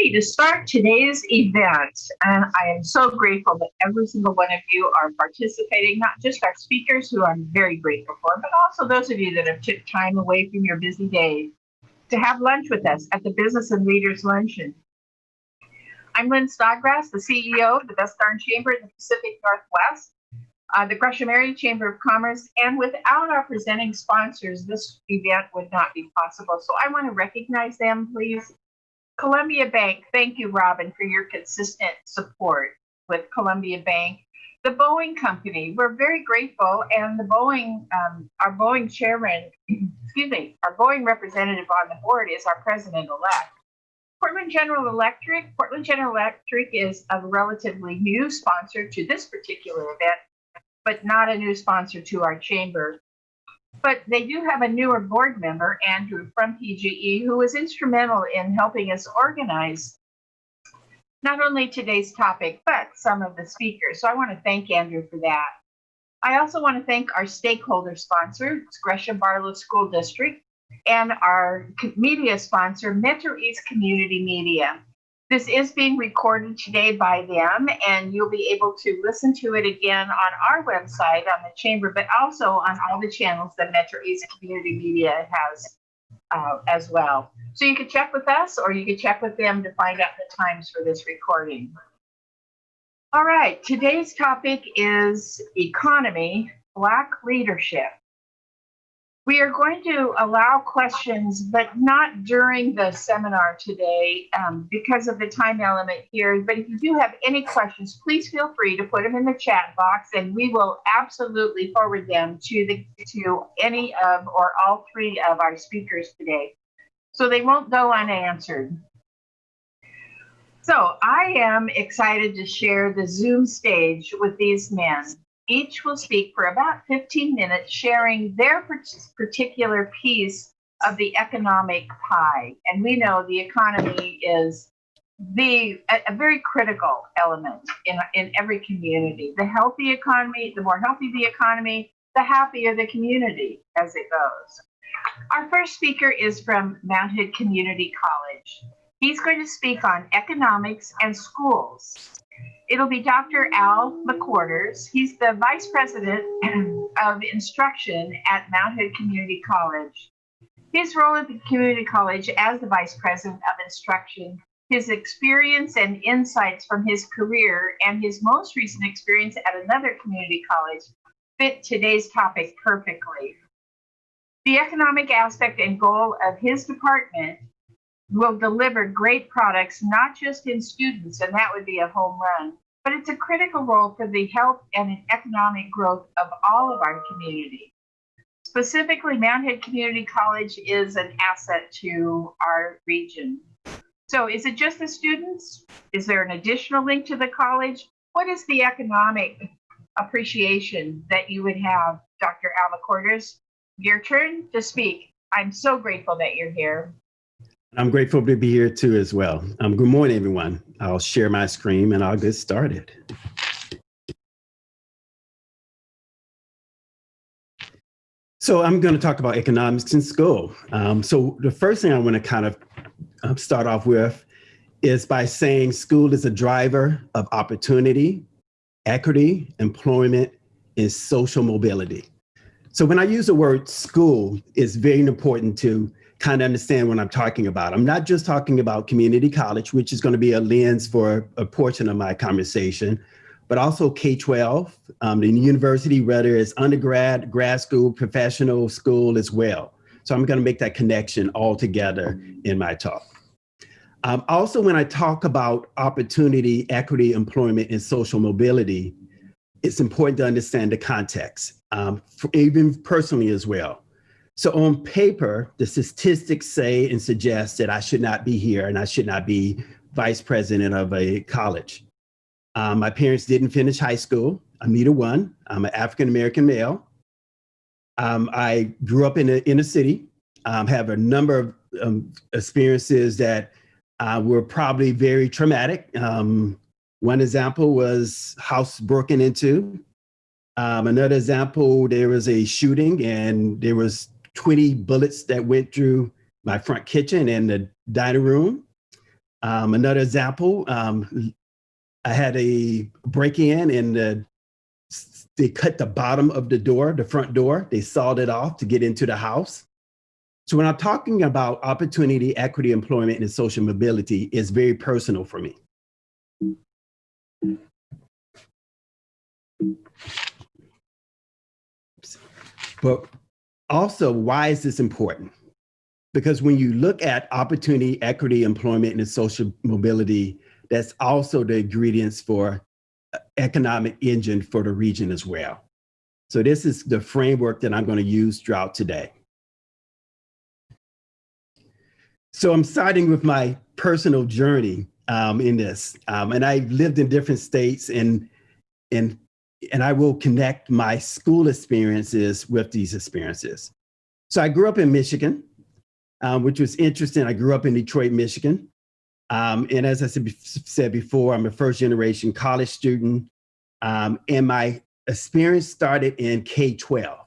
ready to start today's event. And I am so grateful that every single one of you are participating, not just our speakers, who I'm very grateful for, but also those of you that have took time away from your busy days to have lunch with us at the Business and Leaders Luncheon. I'm Lynn Snodgrass, the CEO of the Best Darn Chamber in the Pacific Northwest uh, the Gresham Area Chamber of Commerce. And without our presenting sponsors, this event would not be possible. So I want to recognize them, please. Columbia Bank, thank you, Robin, for your consistent support with Columbia Bank. The Boeing Company, we're very grateful. And the Boeing, um, our Boeing chairman, excuse me, our Boeing representative on the board is our president elect. Portland General Electric. Portland General Electric is a relatively new sponsor to this particular event but not a new sponsor to our chamber. But they do have a newer board member, Andrew from PGE, who was instrumental in helping us organize not only today's topic, but some of the speakers. So I want to thank Andrew for that. I also want to thank our stakeholder sponsor, Gresham Barlow School District, and our media sponsor, Metro East Community Media. This is being recorded today by them, and you'll be able to listen to it again on our website on the chamber, but also on all the channels that Metro East Community Media has uh, as well. So you can check with us or you can check with them to find out the times for this recording. All right, today's topic is economy, Black leadership. We are going to allow questions, but not during the seminar today um, because of the time element here. But if you do have any questions, please feel free to put them in the chat box and we will absolutely forward them to, the, to any of or all three of our speakers today. So they won't go unanswered. So I am excited to share the Zoom stage with these men. Each will speak for about 15 minutes, sharing their particular piece of the economic pie. And we know the economy is the a, a, very critical element in, in every community. The healthy economy, the more healthy the economy, the happier the community as it goes. Our first speaker is from Mount Hood Community College. He's going to speak on economics and schools. It'll be Dr. Al McQuarters. He's the Vice President of Instruction at Mount Hood Community College. His role at the community college as the Vice President of Instruction, his experience and insights from his career, and his most recent experience at another community college fit today's topic perfectly. The economic aspect and goal of his department will deliver great products, not just in students, and that would be a home run, but it's a critical role for the health and economic growth of all of our community. Specifically, Mount Hood Community College is an asset to our region. So is it just the students? Is there an additional link to the college? What is the economic appreciation that you would have, Dr. Al McQuarters? Your turn to speak. I'm so grateful that you're here. I'm grateful to be here too as well. Um, good morning, everyone. I'll share my screen and I'll get started. So I'm going to talk about economics in school. Um, so the first thing I want to kind of um, start off with is by saying school is a driver of opportunity, equity, employment, and social mobility. So when I use the word school, it's very important to kind of understand what I'm talking about. I'm not just talking about community college, which is going to be a lens for a portion of my conversation, but also K-12, um, the university, whether it's undergrad, grad school, professional school as well. So I'm going to make that connection all together in my talk. Um, also, when I talk about opportunity, equity, employment, and social mobility, it's important to understand the context, um, even personally as well. So on paper, the statistics say and suggest that I should not be here and I should not be vice president of a college. Um, my parents didn't finish high school. I'm neither one. I'm an African-American male. Um, I grew up in the inner city, um, have a number of um, experiences that uh, were probably very traumatic. Um, one example was house broken into. Um, another example, there was a shooting and there was 20 bullets that went through my front kitchen and the dining room. Um, another example, um, I had a break-in and the, they cut the bottom of the door, the front door. They sawed it off to get into the house. So when I'm talking about opportunity, equity, employment, and social mobility, it's very personal for me. But also, why is this important? Because when you look at opportunity, equity, employment, and social mobility, that's also the ingredients for uh, economic engine for the region as well. So this is the framework that I'm going to use throughout today. So I'm starting with my personal journey um, in this, um, and I've lived in different states, and and and I will connect my school experiences with these experiences. So I grew up in Michigan, um, which was interesting. I grew up in Detroit, Michigan. Um, and as I said before, I'm a first generation college student. Um, and my experience started in K-12.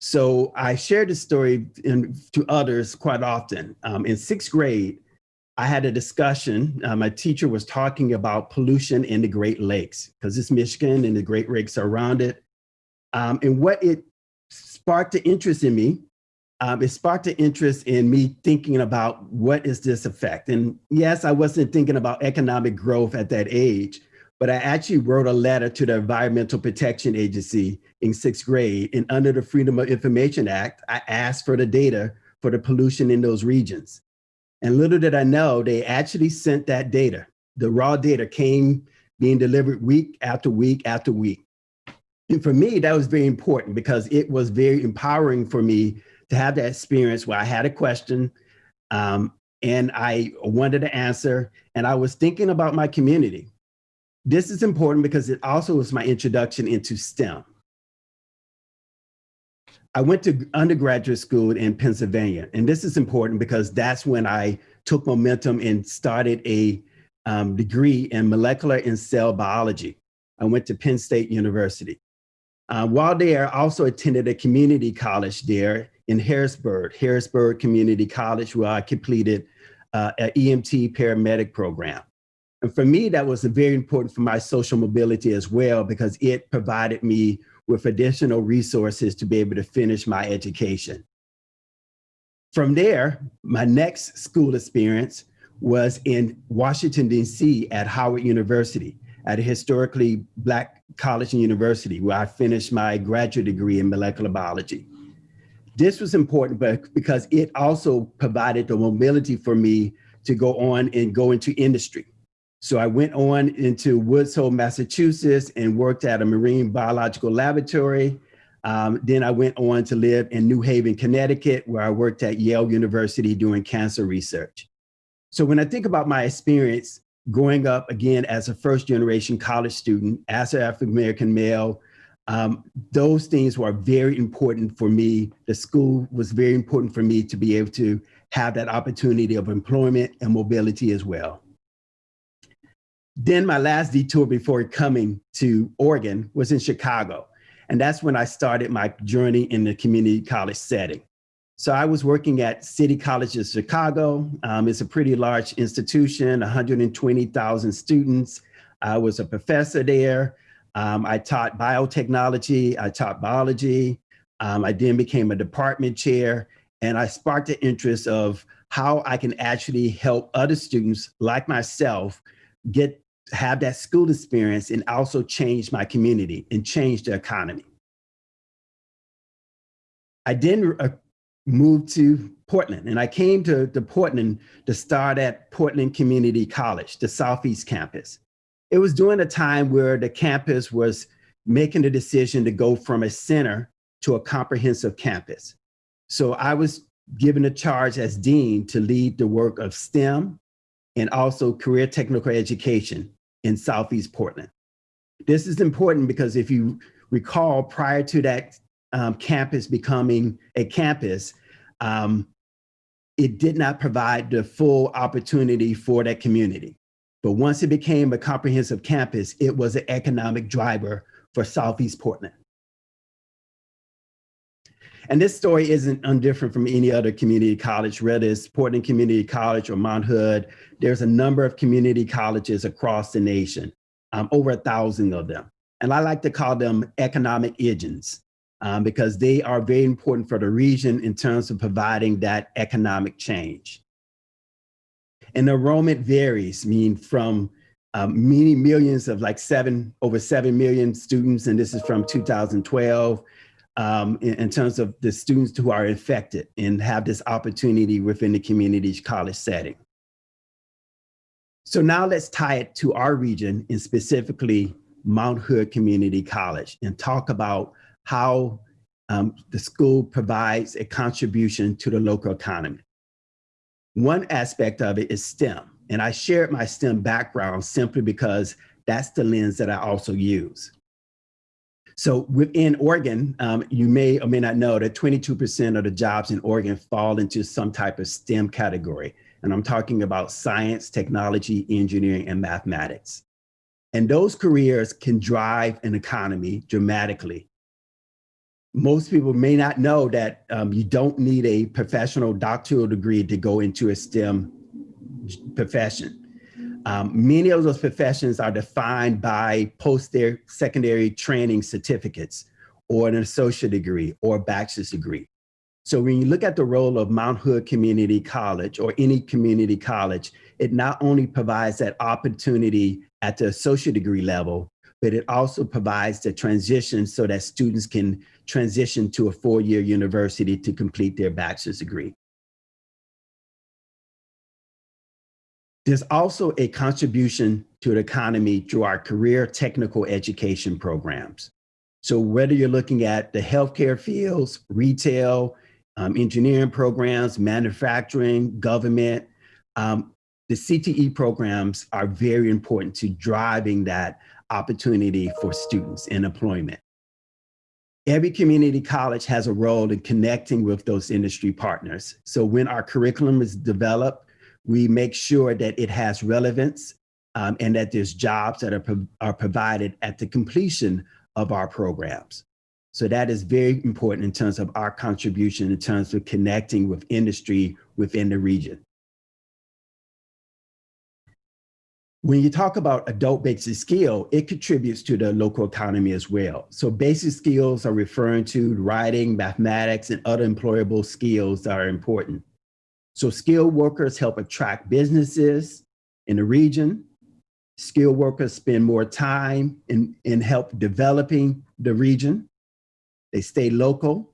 So I shared this story in, to others quite often. Um, in sixth grade, I had a discussion. Uh, my teacher was talking about pollution in the Great Lakes because it's Michigan and the Great Lakes are around it. Um, and what it sparked an interest in me, um, it sparked an interest in me thinking about what is this effect? And yes, I wasn't thinking about economic growth at that age, but I actually wrote a letter to the Environmental Protection Agency in sixth grade. And under the Freedom of Information Act, I asked for the data for the pollution in those regions. And little did I know, they actually sent that data. The raw data came being delivered week after week after week. And for me, that was very important because it was very empowering for me to have that experience where I had a question um, and I wanted to answer, and I was thinking about my community. This is important because it also was my introduction into STEM. I went to undergraduate school in Pennsylvania, and this is important because that's when I took momentum and started a um, degree in molecular and cell biology. I went to Penn State University. Uh, while there, I also attended a community college there in Harrisburg, Harrisburg Community College, where I completed uh, an EMT paramedic program. And for me, that was very important for my social mobility as well, because it provided me with additional resources to be able to finish my education. From there, my next school experience was in Washington, D.C. at Howard University, at a historically Black college and university where I finished my graduate degree in molecular biology. This was important because it also provided the mobility for me to go on and go into industry. So I went on into Woods Hole, Massachusetts and worked at a marine biological laboratory. Um, then I went on to live in New Haven, Connecticut, where I worked at Yale University doing cancer research. So when I think about my experience growing up again as a first generation college student, as an African-American male, um, those things were very important for me. The school was very important for me to be able to have that opportunity of employment and mobility as well. Then my last detour before coming to Oregon was in Chicago. And that's when I started my journey in the community college setting. So I was working at City College of Chicago. Um, it's a pretty large institution, 120,000 students. I was a professor there. Um, I taught biotechnology, I taught biology. Um, I then became a department chair and I sparked the interest of how I can actually help other students like myself get have that school experience and also change my community and change the economy. I then uh, moved to Portland and I came to, to Portland to start at Portland Community College, the Southeast campus. It was during a time where the campus was making the decision to go from a center to a comprehensive campus. So I was given a charge as dean to lead the work of STEM and also career technical education in Southeast Portland. This is important because if you recall, prior to that um, campus becoming a campus, um, it did not provide the full opportunity for that community. But once it became a comprehensive campus, it was an economic driver for Southeast Portland. And this story isn't undifferent from any other community college, whether it's Portland Community College or Mount Hood. There's a number of community colleges across the nation, um, over a thousand of them. And I like to call them economic engines um, because they are very important for the region in terms of providing that economic change. And enrollment varies, I mean from um, many millions of like seven, over 7 million students, and this is from 2012, um, in, in, terms of the students who are infected and have this opportunity within the community college setting. So now let's tie it to our region and specifically Mount Hood Community College and talk about how um, the school provides a contribution to the local economy. One aspect of it is STEM. And I shared my STEM background simply because that's the lens that I also use. So within Oregon, um, you may or may not know that 22% of the jobs in Oregon fall into some type of STEM category. And I'm talking about science, technology, engineering, and mathematics. And those careers can drive an economy dramatically. Most people may not know that um, you don't need a professional doctoral degree to go into a STEM profession. Um, many of those professions are defined by post-secondary training certificates or an associate degree or a bachelor's degree. So when you look at the role of Mount Hood Community College or any community college, it not only provides that opportunity at the associate degree level, but it also provides the transition so that students can transition to a four-year university to complete their bachelor's degree. There's also a contribution to the economy through our career technical education programs. So whether you're looking at the healthcare fields, retail, um, engineering programs, manufacturing, government, um, the CTE programs are very important to driving that opportunity for students in employment. Every community college has a role in connecting with those industry partners. So when our curriculum is developed, we make sure that it has relevance um, and that there's jobs that are, pro are provided at the completion of our programs. So that is very important in terms of our contribution in terms of connecting with industry within the region. When you talk about adult basic skill, it contributes to the local economy as well. So basic skills are referring to writing, mathematics, and other employable skills that are important. So skilled workers help attract businesses in the region. Skilled workers spend more time in, in help developing the region. They stay local.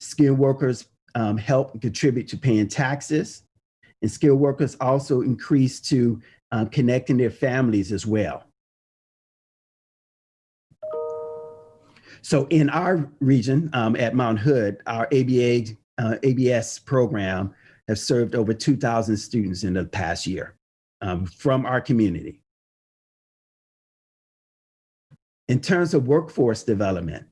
Skilled workers um, help contribute to paying taxes. And skilled workers also increase to um, connecting their families as well. So in our region um, at Mount Hood, our ABA, uh, ABS program have served over 2,000 students in the past year um, from our community. In terms of workforce development,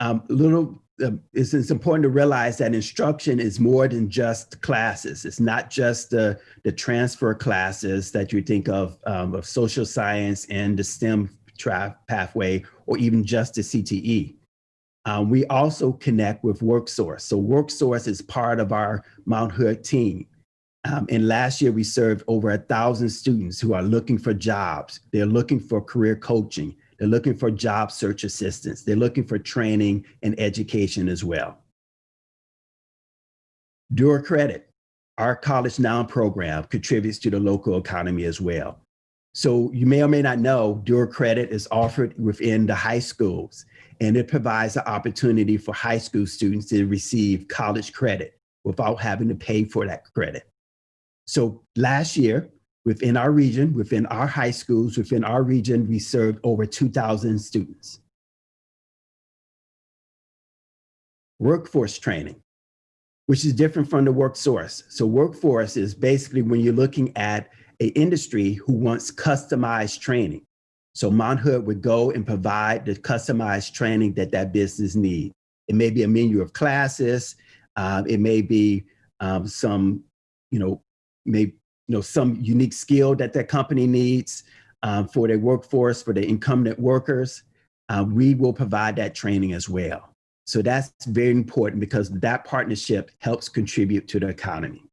um, little uh, it's, it's, important to realize that instruction is more than just classes. It's not just the, the transfer classes that you think of, um, of social science and the STEM pathway, or even just the CTE. Um, we also connect with WorkSource. So WorkSource is part of our Mount Hood team. Um, and last year we served over a thousand students who are looking for jobs. They're looking for career coaching. They're looking for job search assistance. They're looking for training and education as well. Dual Credit, our College Now program contributes to the local economy as well. So you may or may not know, Dual Credit is offered within the high schools and it provides the opportunity for high school students to receive college credit without having to pay for that credit. So last year, within our region, within our high schools, within our region, we served over 2,000 students. Workforce training, which is different from the work source. So workforce is basically when you're looking at an industry who wants customized training. So Mount Hood would go and provide the customized training that that business needs. It may be a menu of classes. Uh, it may be um, some, you know, may you know some unique skill that that company needs um, for their workforce, for the incumbent workers. Uh, we will provide that training as well. So that's very important because that partnership helps contribute to the economy.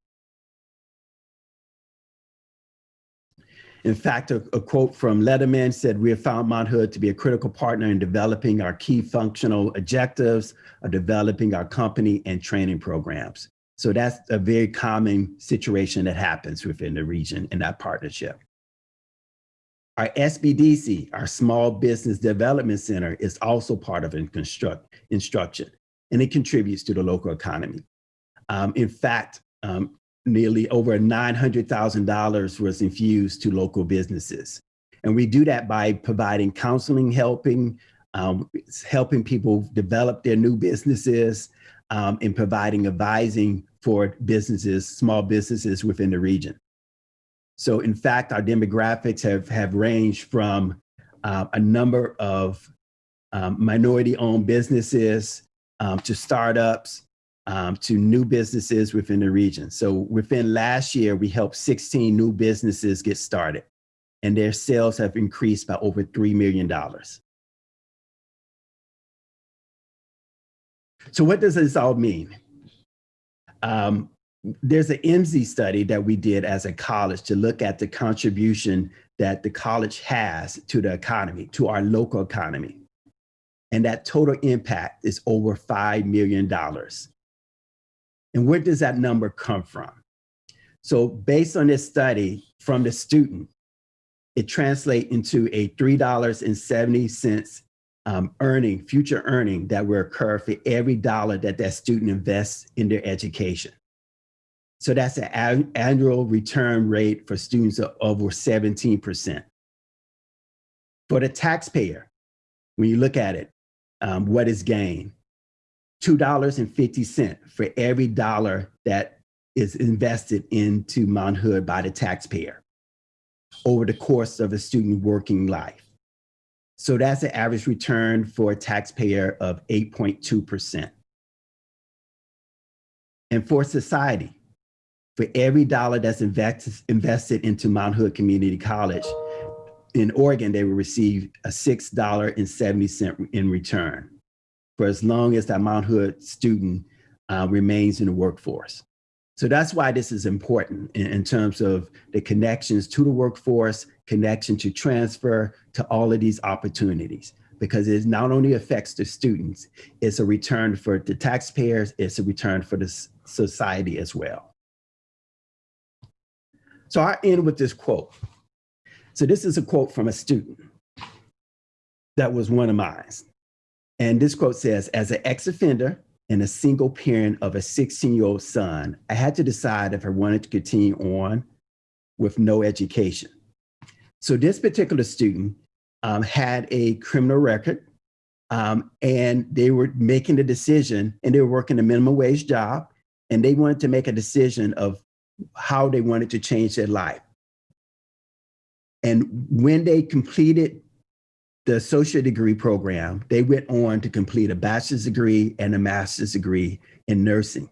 In fact, a, a, quote from Leatherman said, we have found Mount Hood to be a critical partner in developing our key functional objectives of developing our company and training programs. So that's a very common situation that happens within the region in that partnership. Our SBDC, our Small Business Development Center, is also part of instruction, and it contributes to the local economy. Um, in fact, um, nearly over $900,000 was infused to local businesses. And we do that by providing counseling, helping, um, helping people develop their new businesses, um, and providing advising for businesses, small businesses within the region. So in fact, our demographics have, have ranged from uh, a number of um, minority owned businesses um, to startups um, to new businesses within the region. So within last year, we helped 16 new businesses get started and their sales have increased by over $3 million. So what does this all mean? Um, there's an Emsi study that we did as a college to look at the contribution that the college has to the economy, to our local economy. And that total impact is over $5 million. And where does that number come from? So based on this study from the student, it translates into a $3.70 um, earning, future earning that will occur for every dollar that that student invests in their education. So that's an annual return rate for students of over 17%. For the taxpayer, when you look at it, um, what is gain? $2.50 for every dollar that is invested into Mount Hood by the taxpayer over the course of a student working life. So that's an average return for a taxpayer of 8.2%. And for society, for every dollar that's invest, invested into Mount Hood Community College, in Oregon, they will receive a $6.70 in return for as long as that Mount Hood student uh, remains in the workforce. So that's why this is important in, in, terms of the connections to the workforce, connection to transfer, to all of these opportunities, because it not only affects the students, it's a return for the taxpayers, it's a return for the society as well. So I end with this quote. So this is a quote from a student that was one of mine. And this quote says, as an ex-offender and a single parent of a 16-year-old son, I had to decide if I wanted to continue on with no education. So this particular student um, had a criminal record um, and they were making the decision and they were working a minimum wage job and they wanted to make a decision of how they wanted to change their life. And when they completed the associate degree program, they went on to complete a bachelor's degree and a master's degree in nursing.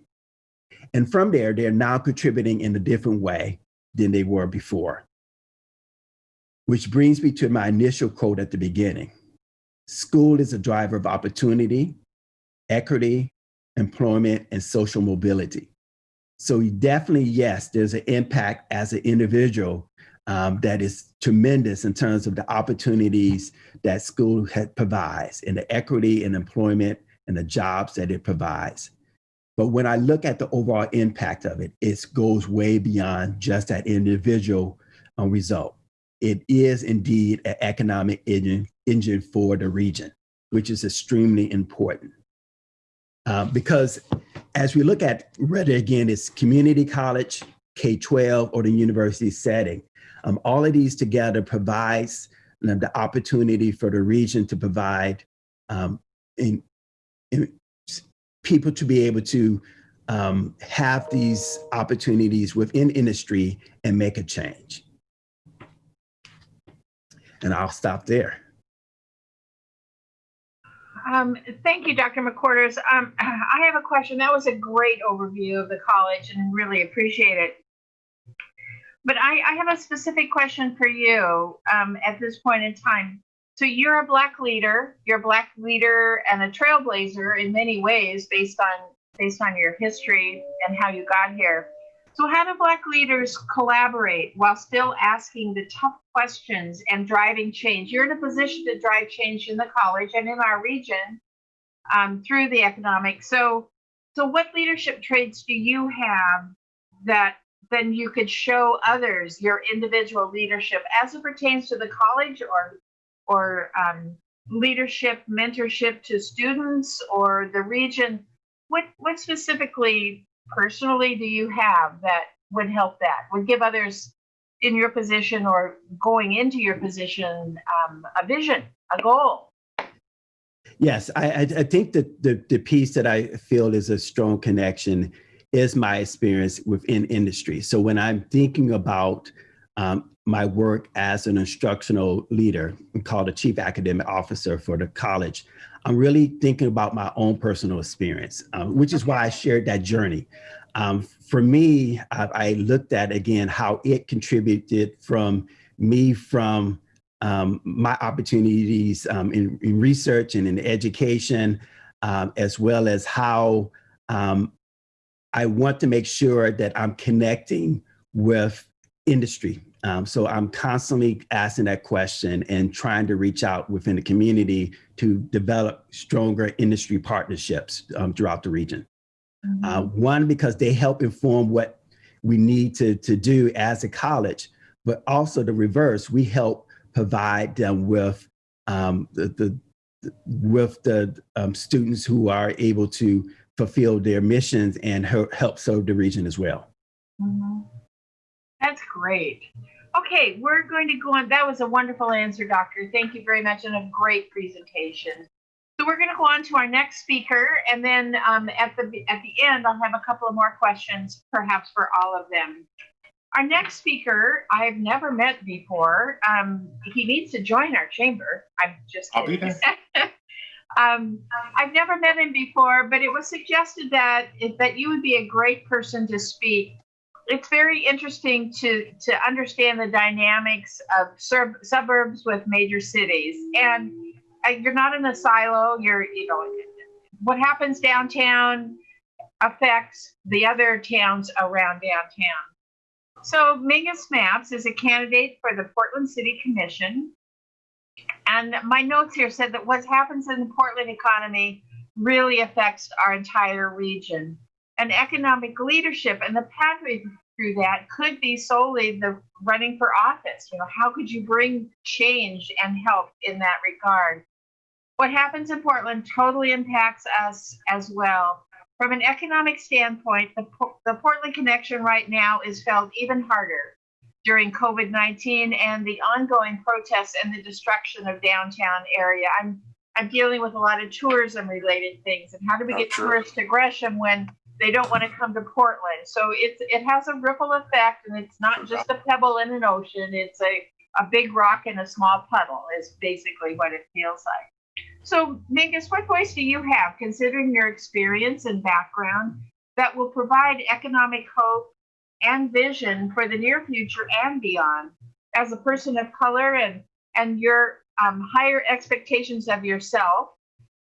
And from there, they're now contributing in a different way than they were before. Which brings me to my initial quote at the beginning. School is a driver of opportunity, equity, employment, and social mobility. So definitely, yes, there's an impact as an individual um, that is tremendous in terms of the opportunities that school provides and the equity and employment and the jobs that it provides. But when I look at the overall impact of it, it goes way beyond just that individual um, result. It is indeed an economic engine, engine for the region, which is extremely important. Uh, because as we look at whether again it's community college, K-12 or the university setting, um, all of these together provides um, the opportunity for the region to provide um, in, in people to be able to um, have these opportunities within industry and make a change. And I'll stop there. Um, thank you, Dr. McQuarters. Um, I have a question. That was a great overview of the college and really appreciate it. But I, I have a specific question for you um, at this point in time. So you're a black leader. You're a black leader and a trailblazer in many ways, based on based on your history and how you got here. So how do black leaders collaborate while still asking the tough questions and driving change? You're in a position to drive change in the college and in our region um, through the economic. So, so what leadership traits do you have that then you could show others your individual leadership as it pertains to the college or or um, leadership mentorship to students or the region. What what specifically personally do you have that would help that would give others in your position or going into your position um, a vision a goal? Yes i i think that the the piece that i feel is a strong connection is my experience within industry. So when I'm thinking about um, my work as an instructional leader, called a chief academic officer for the college, I'm really thinking about my own personal experience, um, which is why I shared that journey. Um, for me, I, I, looked at again how it contributed from me from um, my opportunities um, in, in, research and in education, um, as well as how um, I want to make sure that I'm connecting with industry. Um, so I'm constantly asking that question and trying to reach out within the community to develop stronger industry partnerships um, throughout the region. Mm -hmm. uh, one, because they help inform what we need to, to do as a college, but also the reverse, we help provide them with um, the, the, with the um, students who are able to fulfill their missions and help serve the region as well. Mm -hmm. That's great. Okay, we're going to go on. That was a wonderful answer, Doctor. Thank you very much and a great presentation. So we're going to go on to our next speaker, and then um, at the at the end, I'll have a couple of more questions, perhaps for all of them. Our next speaker, I've never met before. Um, he needs to join our chamber. I'm just. Kidding. I'll be there. Um, I've never met him before, but it was suggested that that you would be a great person to speak. It's very interesting to to understand the dynamics of sub suburbs with major cities, and uh, you're not in a silo. You're you know what happens downtown affects the other towns around downtown. So Mingus Mapps is a candidate for the Portland City Commission. And my notes here said that what happens in the Portland economy really affects our entire region. And economic leadership and the pathway through that could be solely the running for office. You know, how could you bring change and help in that regard? What happens in Portland totally impacts us as well. From an economic standpoint, the, the Portland connection right now is felt even harder during COVID-19 and the ongoing protests and the destruction of downtown area. I'm I'm dealing with a lot of tourism related things and how do we oh, get sure. tourists to Gresham when they don't want to come to Portland. So it's it has a ripple effect and it's not just a pebble in an ocean, it's a, a big rock in a small puddle is basically what it feels like. So Mingus, what voice do you have, considering your experience and background, that will provide economic hope and vision for the near future and beyond. As a person of color and and your um, higher expectations of yourself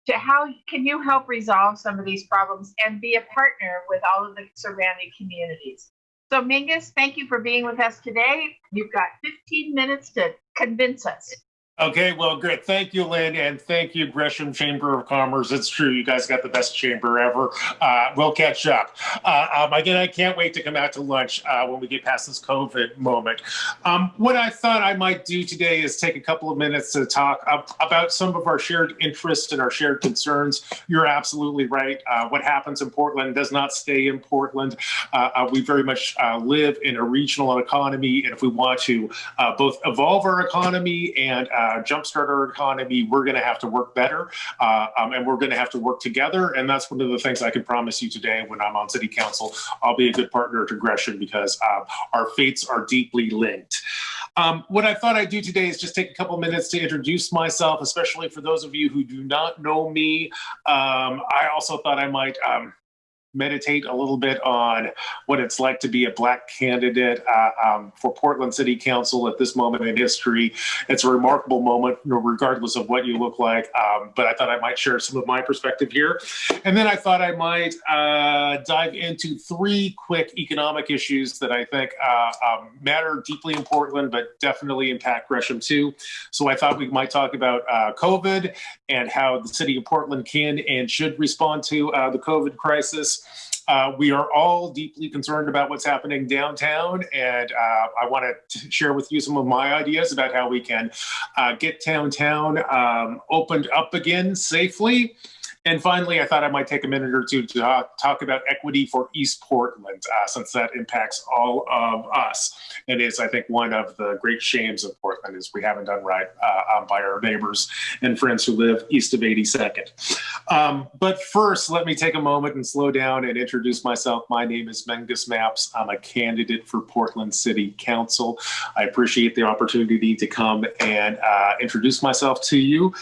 to how can you help resolve some of these problems and be a partner with all of the surrounding communities? So mingus thank you for being with us today. You've got 15 minutes to convince us Okay, well, good. Thank you, Lynn, and thank you, Gresham Chamber of Commerce. It's true, you guys got the best chamber ever. Uh, we'll catch up. Uh, um, again, I can't wait to come out to lunch uh, when we get past this COVID moment. Um, what I thought I might do today is take a couple of minutes to talk about some of our shared interests and our shared concerns. You're absolutely right. Uh, what happens in Portland does not stay in Portland. Uh, uh, we very much live in a regional economy, and if we want to both evolve our economy and uh, jumpstart our economy, we're going to have to work better uh, um, and we're going to have to work together. And that's one of the things I can promise you today when I'm on city council. I'll be a good partner to Gresham because uh, our fates are deeply linked. Um, what I thought I'd do today is just take a couple minutes to introduce myself, especially for those of you who do not know me. Um, I also thought I might um, meditate a little bit on what it's like to be a black candidate uh, um, for Portland City Council at this moment in history. It's a remarkable moment, regardless of what you look like. Um, but I thought I might share some of my perspective here. And then I thought I might uh, dive into three quick economic issues that I think uh, um, matter deeply in Portland, but definitely impact Gresham too. So I thought we might talk about uh, COVID and how the city of Portland can and should respond to uh, the COVID crisis. Uh, we are all deeply concerned about what's happening downtown, and uh, I want to share with you some of my ideas about how we can uh, get downtown um, opened up again safely and finally, I thought I might take a minute or two to uh, talk about equity for East Portland, uh, since that impacts all of us. And it is, I think, one of the great shames of Portland is we haven't done right uh, by our neighbors and friends who live east of 82nd. Um, but first, let me take a moment and slow down and introduce myself. My name is Mingus Mapps. I'm a candidate for Portland City Council. I appreciate the opportunity to come and uh, introduce myself to you.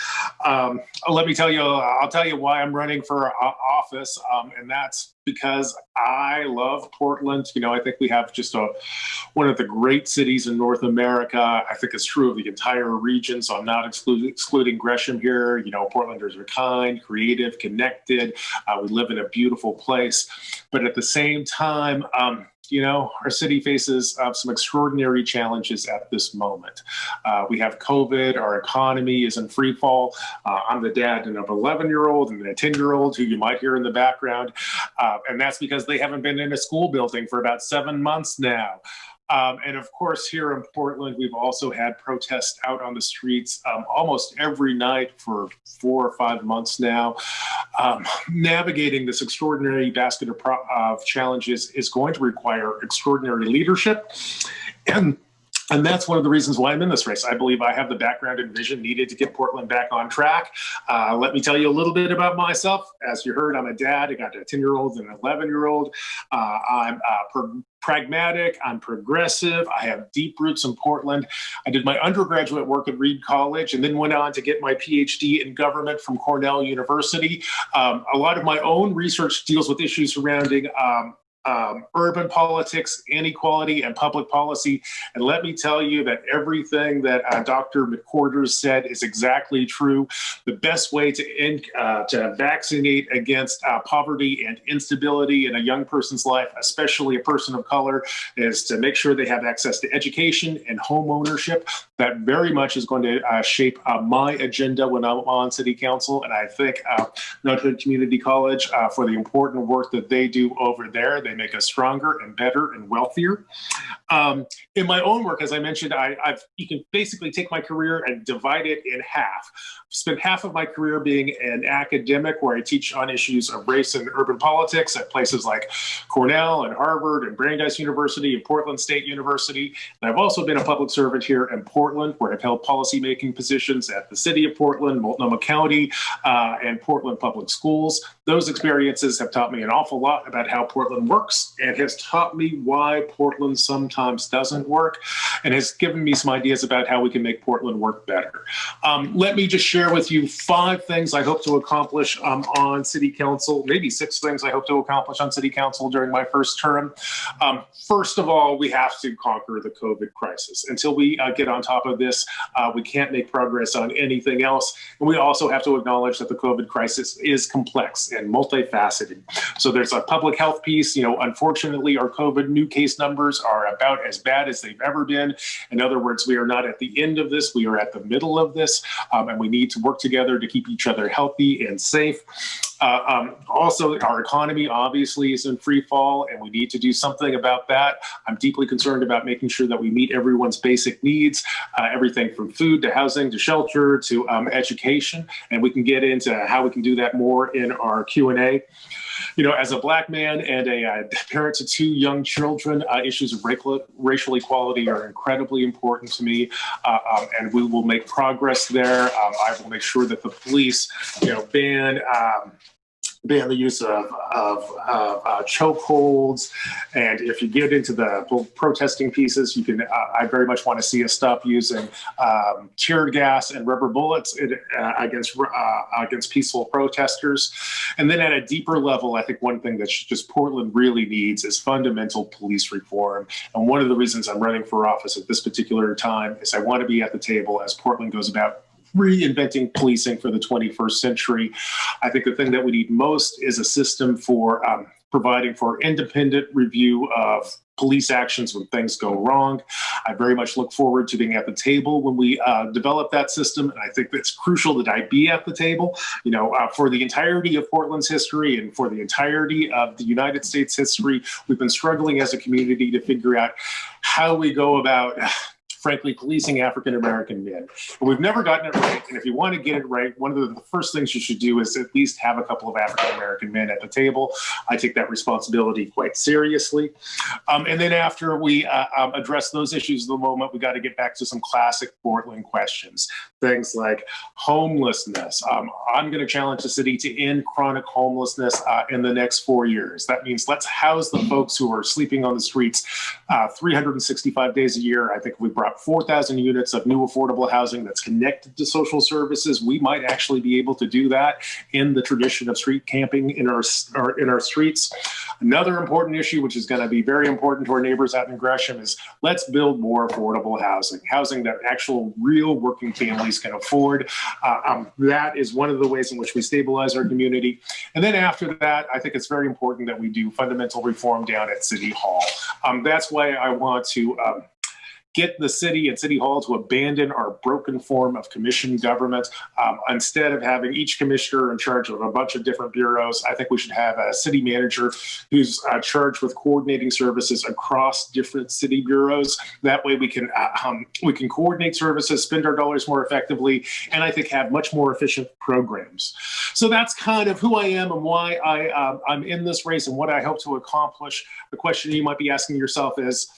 Um, let me tell you, I'll tell you why why I'm running for office, um, and that's because I love Portland. You know, I think we have just a one of the great cities in North America. I think it's true of the entire region, so I'm not excluding, excluding Gresham here. You know, Portlanders are kind, creative, connected. Uh, we live in a beautiful place, but at the same time, um, you know, our city faces uh, some extraordinary challenges at this moment. Uh, we have COVID, our economy is in free fall. Uh, I'm the dad of an 11 year old and a 10 year old who you might hear in the background. Uh, and that's because they haven't been in a school building for about seven months now. Um, and of course, here in Portland, we've also had protests out on the streets um, almost every night for four or five months now. Um, navigating this extraordinary basket of, of challenges is going to require extraordinary leadership. And and that's one of the reasons why I'm in this race. I believe I have the background and vision needed to get Portland back on track. Uh, let me tell you a little bit about myself. As you heard, I'm a dad. I got a 10 year old and an 11 year old. Uh, I'm uh, pragmatic, I'm progressive, I have deep roots in Portland. I did my undergraduate work at Reed College and then went on to get my PhD in government from Cornell University. Um, a lot of my own research deals with issues surrounding um, um, urban politics, inequality, and public policy. And let me tell you that everything that uh, Dr. McQuarters said is exactly true. The best way to, uh, to vaccinate against uh, poverty and instability in a young person's life, especially a person of color, is to make sure they have access to education and home ownership. That very much is going to uh, shape uh, my agenda when I'm on city council. And I thank uh, Mount Hood Community College for the important work that they do over there. They make us stronger and better and wealthier. Um, in my own work, as I mentioned, I, have you can basically take my career and divide it in half. i spent half of my career being an academic where I teach on issues of race and urban politics at places like Cornell and Harvard and Brandeis University and Portland State University. And I've also been a public servant here in Portland where I've held policymaking positions at the City of Portland, Multnomah County, uh, and Portland Public Schools. Those experiences have taught me an awful lot about how Portland works and has taught me why Portland sometimes doesn't work and has given me some ideas about how we can make Portland work better. Um, let me just share with you five things I hope to accomplish um, on City Council, maybe six things I hope to accomplish on City Council during my first term. Um, first of all, we have to conquer the COVID crisis. Until we uh, get on top of this, uh, we can't make progress on anything else. And we also have to acknowledge that the COVID crisis is complex and multifaceted. So there's a public health piece, you know, unfortunately, our COVID new case numbers are about as bad as they've ever been. In other words, we are not at the end of this, we are at the middle of this, um, and we need to work together to keep each other healthy and safe. Uh, um, also, our economy obviously is in free fall, and we need to do something about that. I'm deeply concerned about making sure that we meet everyone's basic needs, uh, everything from food to housing to shelter to um, education, and we can get into how we can do that more in our Q&A you know, as a black man and a uh, parent to two young children, uh, issues of racial, racial equality are incredibly important to me, uh, um, and we will make progress there. Um, I will make sure that the police, you know, ban um, ban the use of, of, of uh, chokeholds. And if you get into the protesting pieces, you can, uh, I very much want to see us stop using um, tear gas and rubber bullets in, uh, against, uh, against peaceful protesters. And then at a deeper level, I think one thing that just Portland really needs is fundamental police reform. And one of the reasons I'm running for office at this particular time is I want to be at the table as Portland goes about reinventing policing for the 21st century. I think the thing that we need most is a system for um, providing for independent review of police actions when things go wrong. I very much look forward to being at the table when we uh, develop that system. And I think it's crucial that I be at the table, you know, uh, for the entirety of Portland's history and for the entirety of the United States history, we've been struggling as a community to figure out how we go about frankly, policing African American men. But we've never gotten it right. And if you want to get it right, one of the, first things you should do is at least have a couple of African American men at the table. I take that responsibility quite seriously. Um, and then after we uh, um, address those issues of the moment, we got to get back to some classic Portland questions. Things like homelessness. Um, I'm going to challenge the city to end chronic homelessness uh, in the next four years. That means let's house the folks who are sleeping on the streets uh, 365 days a year. I think we brought 4,000 units of new affordable housing that's connected to social services. We might actually be able to do that in the tradition of street camping in our, our in our streets. Another important issue, which is going to be very important to our neighbors out in Gresham, is let's build more affordable housing, housing that actual real working families can afford. Uh, um, that is one of the ways in which we stabilize our community. And then after that, I think it's very important that we do fundamental reform down at City Hall. Um, that's why I want to um, get the city and city hall to abandon our broken form of commission government. Um, instead of having each commissioner in charge of a bunch of different bureaus, I think we should have a city manager who's uh, charged with coordinating services across different city bureaus. That way we can uh, um, we can coordinate services, spend our dollars more effectively, and I think have much more efficient programs. So that's kind of who I am and why I, uh, I'm in this race and what I hope to accomplish. The question you might be asking yourself is,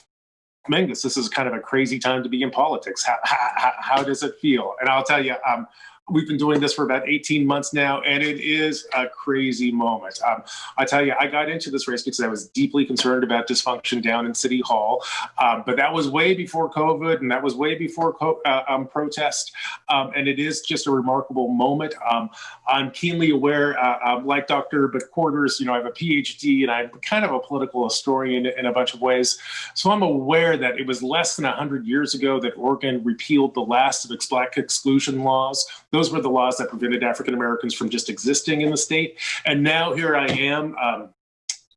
Mingus, this is kind of a crazy time to be in politics. How, how, how does it feel? And I'll tell you, um, we've been doing this for about 18 months now, and it is a crazy moment. Um, I tell you, I got into this race because I was deeply concerned about dysfunction down in City Hall, um, but that was way before COVID, and that was way before uh, um, protest, um, and it is just a remarkable moment. Um, I'm keenly aware, uh, um, like Dr. McQuarters, you know, I have a PhD, and I'm kind of a political historian in a bunch of ways, so I'm aware that it was less than 100 years ago that Oregon repealed the last of its black exclusion laws. Those were the laws that prevented African Americans from just existing in the state. And now here I am. Um,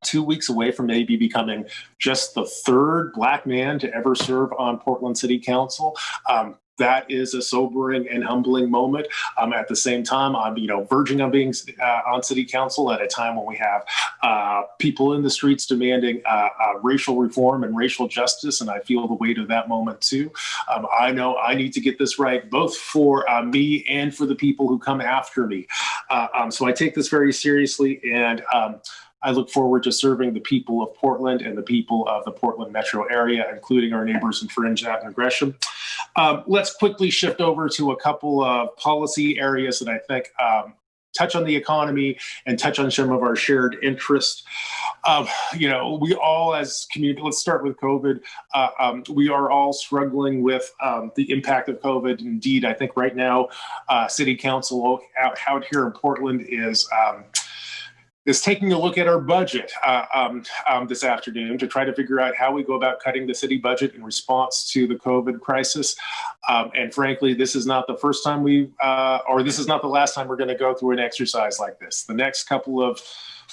two weeks away from maybe becoming just the third black man to ever serve on Portland City Council. Um, that is a sobering and humbling moment. Um, at the same time, I'm you know verging on being uh, on city council at a time when we have uh, people in the streets demanding uh, uh, racial reform and racial justice, and I feel the weight of that moment too. Um, I know I need to get this right, both for uh, me and for the people who come after me. Uh, um, so I take this very seriously, and um, I look forward to serving the people of Portland and the people of the Portland metro area, including our neighbors in Fringe and Gresham. Um, let's quickly shift over to a couple of policy areas that I think um, touch on the economy and touch on some of our shared interests. Um, you know, we all as community, let's start with COVID. Uh, um, we are all struggling with um, the impact of COVID. Indeed, I think right now, uh, city council out, out here in Portland is um, is taking a look at our budget uh, um, um, this afternoon to try to figure out how we go about cutting the city budget in response to the COVID crisis. Um, and frankly, this is not the first time we, uh, or this is not the last time we're going to go through an exercise like this. The next couple of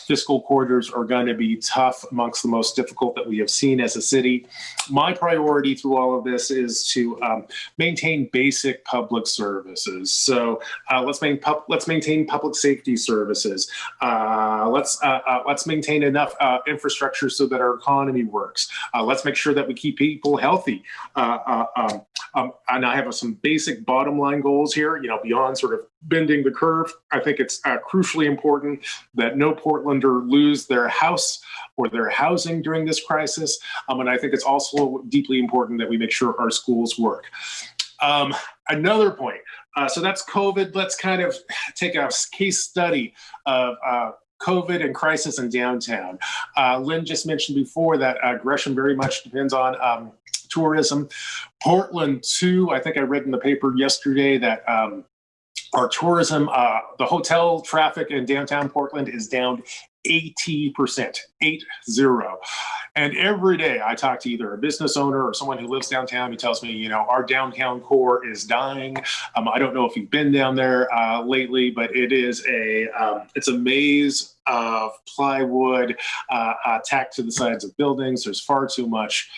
fiscal quarters are going to be tough, amongst the most difficult that we have seen as a city. My priority through all of this is to um, maintain basic public services. So uh, let's, main let's maintain public safety services. Uh, let's uh, uh let's maintain enough uh, infrastructure so that our economy works. Let's make sure that we keep people healthy. Um, um, and I have some basic bottom line goals here, you know, beyond sort of bending the curve. I think it's crucially important that no Portlander lose their house or their housing during this crisis. Um, and I think it's also deeply important that we make sure our schools work. Um, another point, uh, so that's COVID. Let's kind of take a case study of uh, COVID and crisis in downtown. Uh, Lynn just mentioned before that uh, Gresham very much depends on um, tourism. Portland too. I think I read in the paper yesterday that um, our tourism, uh, the hotel traffic in downtown Portland is down 80%, eight zero. And every day I talk to either a business owner or someone who lives downtown who tells me, you know, our downtown core is dying. Um, I don't know if you've been down there uh, lately, but it is a, um, it's a maze of plywood uh, uh, tacked to the sides of buildings. There's far too much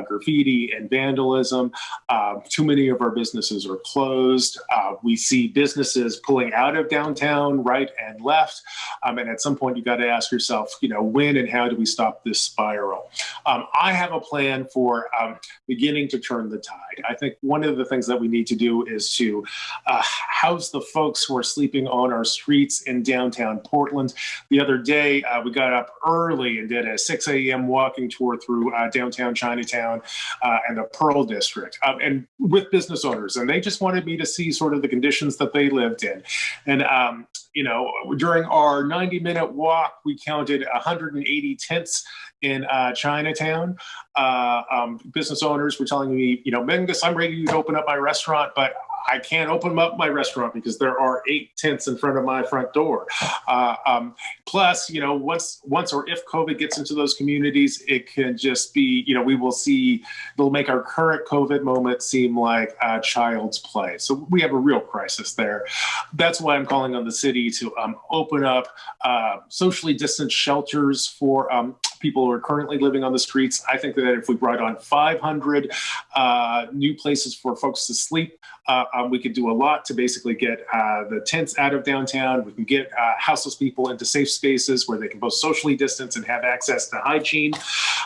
graffiti and vandalism. Uh, too many of our businesses are closed. Uh, we see businesses pulling out of downtown right and left. Um, and at some point, you got to ask yourself, you know, when and how do we stop this spiral? Um, I have a plan for um, beginning to turn the tide. I think one of the things that we need to do is to uh, house the folks who are sleeping on our streets in downtown Portland. The other day, uh, we got up early and did a 6 a.m. walking tour through uh, downtown Chinatown uh, and the Pearl District, um, and with business owners. And they just wanted me to see sort of the conditions that they lived in. And um, you know, during our 90 minute walk, we counted 180 tents in uh, Chinatown. Uh, um, business owners were telling me, you know, Mingus, I'm ready to open up my restaurant, but I can't open up my restaurant because there are eight tents in front of my front door. Uh, um, plus, you know, once once or if COVID gets into those communities, it can just be, you know, we will see, they'll make our current COVID moment seem like a child's play. So we have a real crisis there. That's why I'm calling on the city to um, open up uh, socially distanced shelters for um, people who are currently living on the streets. I think that if we brought on 500 uh, new places for folks to sleep, uh, um, we could do a lot to basically get uh, the tents out of downtown. We can get uh, houseless people into safe spaces where they can both socially distance and have access to hygiene,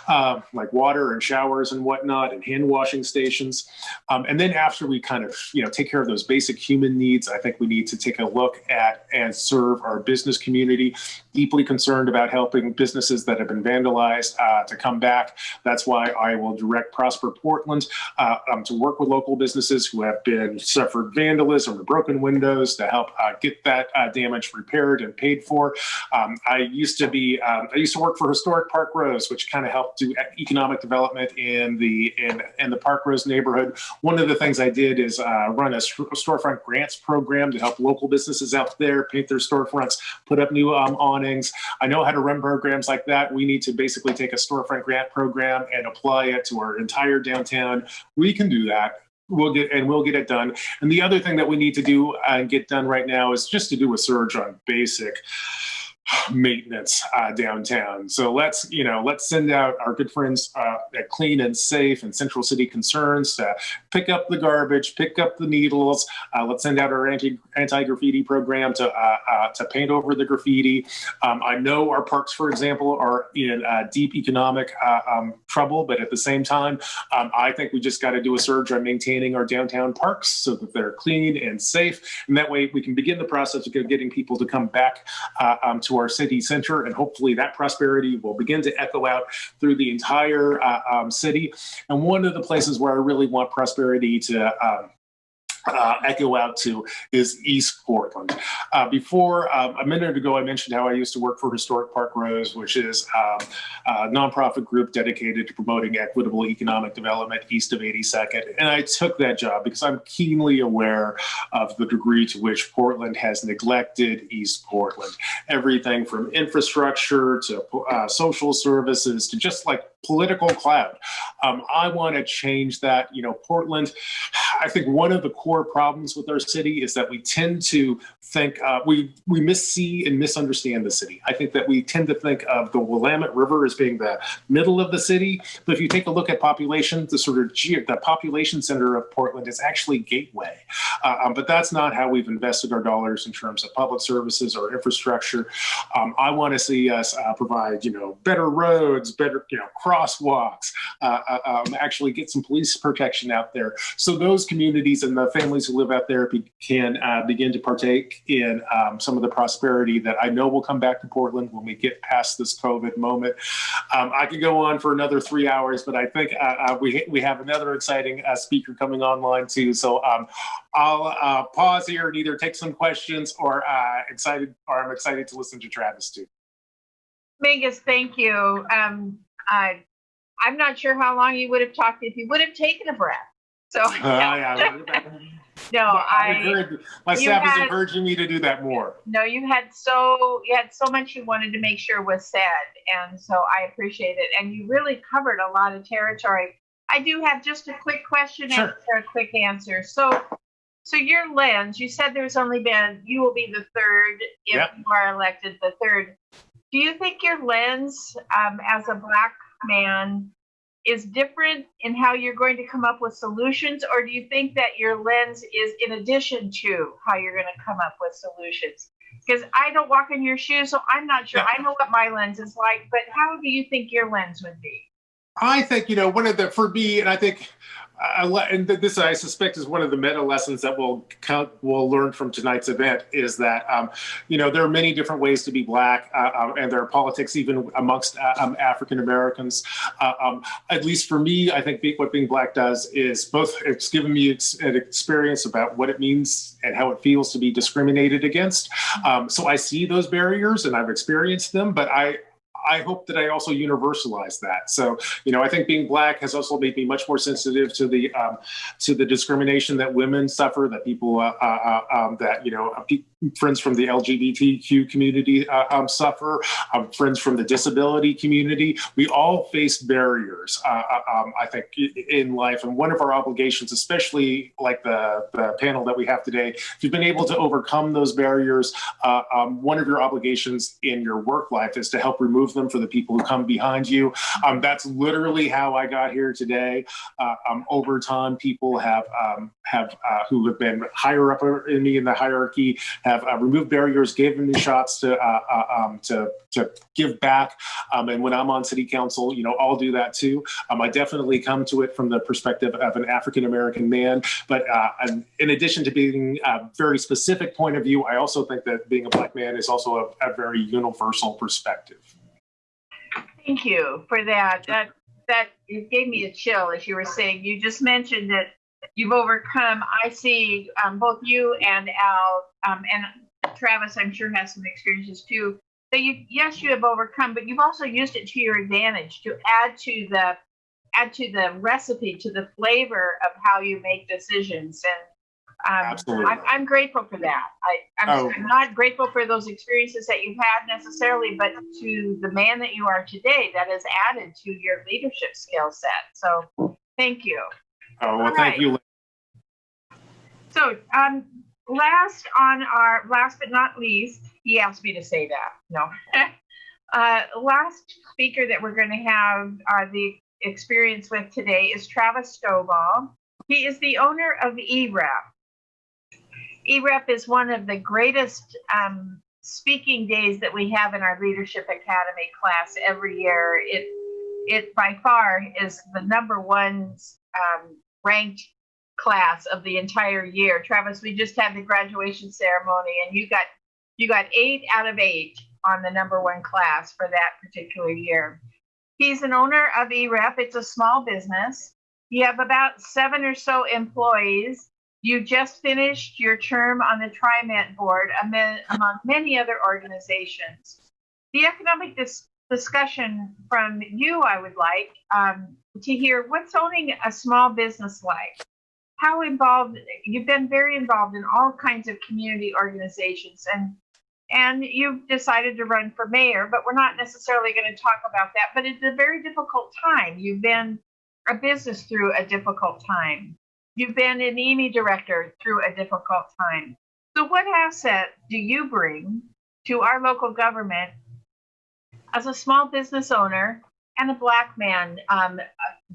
um, like water and showers and whatnot, and hand washing stations. Um, and then after we kind of, you know, take care of those basic human needs, I think we need to take a look at and serve our business community. Deeply concerned about helping businesses that have been vandalized uh, to come back. That's why I will direct Prosper Portland uh, um, to work with local businesses who have been suffered vandalism or broken windows to help uh, get that uh, damage repaired and paid for. Um, I used to be, um, I used to work for Historic Parkrose, which kind of helped do economic development in the in, in the Parkrose neighborhood. One of the things I did is uh, run a storefront grants program to help local businesses out there paint their storefronts, put up new um, awnings. I know how to run programs like that. We need to basically take a storefront grant program and apply it to our entire downtown. We can do that we'll get and we'll get it done. And the other thing that we need to do and get done right now is just to do a surge on basic maintenance uh, downtown. So let's, you know, let's send out our good friends uh, at Clean and Safe and Central City Concerns to pick up the garbage, pick up the needles. Uh, let's send out our anti anti graffiti program to uh, uh, to paint over the graffiti. Um, I know our parks, for example, are in uh, deep economic um, trouble, but at the same time, um, I think we just got to do a surge on maintaining our downtown parks so that they're clean and safe, and that way we can begin the process of getting people to come back um, our city center, and hopefully that prosperity will begin to echo out through the entire uh, um, city. And one of the places where I really want prosperity to um, uh, echo out to is East Portland. Uh, before, um, a minute ago, I mentioned how I used to work for Historic Parkrose, which is um, a nonprofit group dedicated to promoting equitable economic development east of 82nd. And I took that job because I'm keenly aware of the degree to which Portland has neglected East Portland. Everything from infrastructure to uh, social services to just like political cloud. Um, I want to change that. You know, Portland, I think one of the core problems with our city is that we tend to think, uh, we, we missee and misunderstand the city. I think that we tend to think of the Willamette River as being the middle of the city. But if you take a look at population, the sort of the population center of Portland is actually Gateway. Uh, um, but that's not how we've invested our dollars in terms of public services or infrastructure. Um, I want to see us uh, provide, you know, better roads, better, you know, crosswalks, uh, uh, um, actually get some police protection out there. So those communities and the families who live out there be, can uh, begin to partake in um, some of the prosperity that I know will come back to Portland when we get past this COVID moment. Um, I could go on for another three hours, but I think uh, uh, we, we have another exciting uh, speaker coming online too. So um, I'll pause here and either take some questions or excited, or I'm excited to listen to Travis too. Mingus, thank you. Um, I, I'm not sure how long you would have talked if you would have taken a breath. So, Uh, yeah, no, I encourage- my staff is had- encouraging me to do that more. no, you had so, you had so much you wanted to make sure was said. And so I appreciate it. And you really covered a lot of territory. I do have just a quick question Sure. and a quick answer. So, so your lens, you said there's only been, you will be the third if Yep. you are elected the third. Do you think your lens, um, as a black man, is different in how you're going to come up with solutions, or do you think that your lens is in addition to how you're going to come up with solutions? Because I don't walk in your shoes, so I'm not sure. I know what my lens is like, but how do you think your lens would be? I think you know one of the for me, and I think, uh, and this I suspect is one of the meta lessons that we'll count, we'll learn from tonight's event is that um, you know there are many different ways to be black, uh, um, and there are politics even amongst uh, um, African Americans. Uh, um, at least for me, I think what being black does is both it's given me ex- an experience about what it means and how it feels to be discriminated against. Um, so I see those barriers and I've experienced them, but I. I hope that I also universalize that. So, you know, I think being black has also made me much more sensitive to the um, to the discrimination that women suffer, that people uh, uh, um, that you know, uh, friends from the LGBTQ community uh, um, suffer, um, friends from the disability community. We all face barriers, uh, uh, um, I think, in life, and one of our obligations, especially like the the panel that we have today, if you've been able to overcome those barriers, uh, um, one of your obligations in your work life is to help remove them for the people who come behind you. Um, that's literally how I got here today. Uh, um, over time, people have um, have uh, who have been higher up in me in the hierarchy have uh, removed barriers, given me shots to uh, uh, um, to to give back. Um, and when I'm on city council, you know, I'll do that too. I definitely come to it from the perspective of an African American man. But uh, in addition to being a very specific point of view, I also think that being a black man is also a, a very universal perspective. Thank you for that. That that it gave me a chill as you were saying. You just mentioned that you've overcome. I see um, both you and Al um, and Travis. I'm sure has some experiences too. That you yes you have overcome, but you've also used it to your advantage to add to the add to the recipe to the flavor of how you make decisions and. Um. I'm, I'm grateful for that. I, I'm, Oh. I'm not grateful for those experiences that you've had necessarily, but to the man that you are today, that has added to your leadership skill set. So thank you. Oh, well, All thank right. you. So um, last on our last but not least, he asked me to say that. No. uh, last speaker that we're going to have uh, the experience with today is Travis Stovall. He is the owner of EREP. EREP is one of the greatest um, speaking days that we have in our Leadership Academy class every year. It it by far is the number one um, ranked class of the entire year. Travis, we just had the graduation ceremony, and you got you got eight out of eight on the number one class for that particular year. He's an owner of EREP. It's a small business. You have about seven or so employees. You just finished your term on the TriMet board among, many other organizations. The economic dis- discussion from you, I would like um, to hear what's owning a small business like? How involved, you've been very involved in all kinds of community organizations and and you've decided to run for mayor, but we're not necessarily going to talk about that. But it's a very difficult time. You've been a business through a difficult time. You've been an EME director through a difficult time. So, what asset do you bring to our local government as a small business owner and a black man? Um,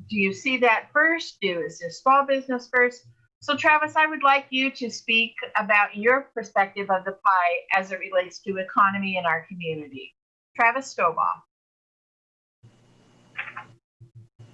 do you see that first? Do is this small business first? So, Travis, I would like you to speak about your perspective of the pie as it relates to economy in our community. Travis Stovall.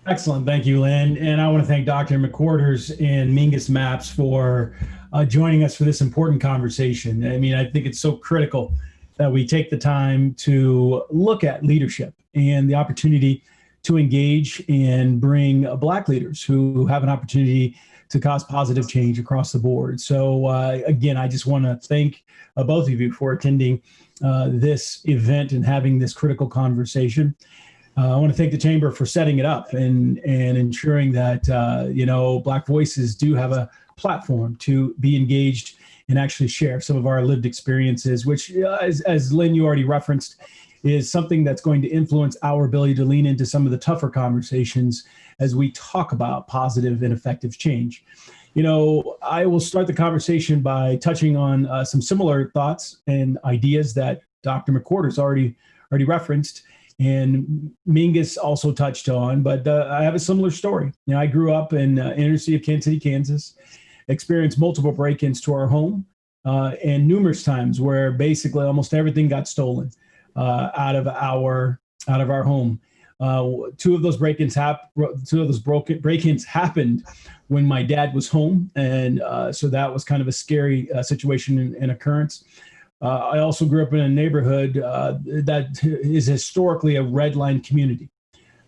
Excellent. Thank you, Lynn. And I want to thank Dr. McQuarters and Mingus Mapps for uh, joining us for this important conversation. I mean, I think it's so critical that we take the time to look at leadership and the opportunity to engage and bring Black leaders who have an opportunity to cause positive change across the board. So uh, again, I just want to thank uh, both of you for attending uh, this event and having this critical conversation. Uh, I want to thank the chamber for setting it up and and ensuring that uh, you know Black voices do have a platform to be engaged and actually share some of our lived experiences, which, uh, as, as Lynn you already referenced, is something that's going to influence our ability to lean into some of the tougher conversations as we talk about positive and effective change. You know, I will start the conversation by touching on uh, some similar thoughts and ideas that Dr. McCord has already already referenced and Mingus also touched on, but uh, I have a similar story. You know, I grew up in uh, inner city of Kansas City, Kansas, experienced multiple break-ins to our home, uh, and numerous times where basically almost everything got stolen uh, out of our out of our home. Uh, two of those break-ins hap- two of those broken break-ins happened when my dad was home, and uh, so that was kind of a scary situation and, and occurrence. Uh, I also grew up in a neighborhood uh, that is historically a red line community.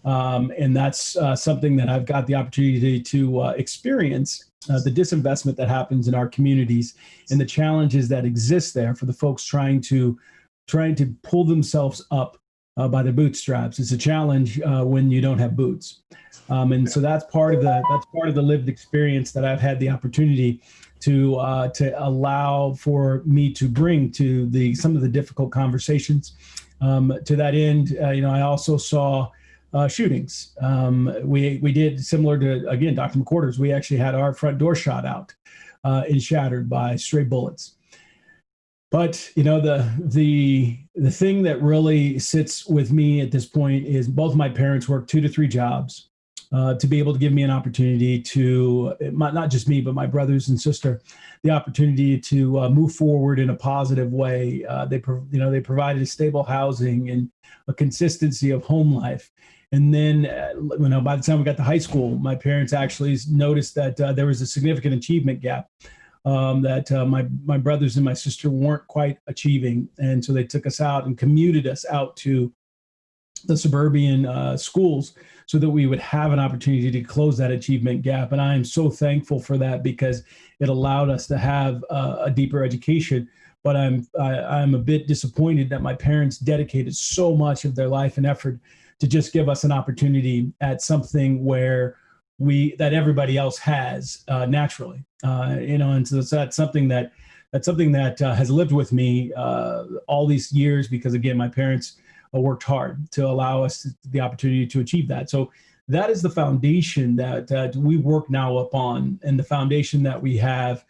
Um, and that's uh, something that I've got the opportunity to uh, experience uh, the disinvestment that happens in our communities and the challenges that exist there for the folks trying to trying to pull themselves up uh, by the bootstraps. It's a challenge uh, when you don't have boots, um, and so that's part of the that's part of the lived experience that I've had the opportunity to uh, to allow for me to bring to the some of the difficult conversations. Um, to that end, uh, you know, I also saw uh, shootings. Um, we we did similar to again Dr. McWhorter's. We actually had our front door shot out uh, and shattered by stray bullets. But you know the the the thing that really sits with me at this point is both my parents worked two to three jobs uh, to be able to give me an opportunity to not just me but my brothers and sister the opportunity to uh, move forward in a positive way. Uh, they you know they provided a stable housing and a consistency of home life and then, uh, you know, by the time we got to high school, my parents actually noticed that uh, there was a significant achievement gap um, that uh, my my brothers and my sister weren't quite achieving, and so they took us out and commuted us out to the suburban uh, schools so that we would have an opportunity to close that achievement gap. And I am so thankful for that because it allowed us to have uh, a deeper education. But I'm I, I'm a bit disappointed that my parents dedicated so much of their life and effort to just give us an opportunity at something where we that everybody else has uh, naturally. Uh, you know and so that's something that that's something that uh, has lived with me uh, all these years because again my parents uh, worked hard to allow us the opportunity to achieve that. So that is the foundation that, that we work now upon and the foundation that we have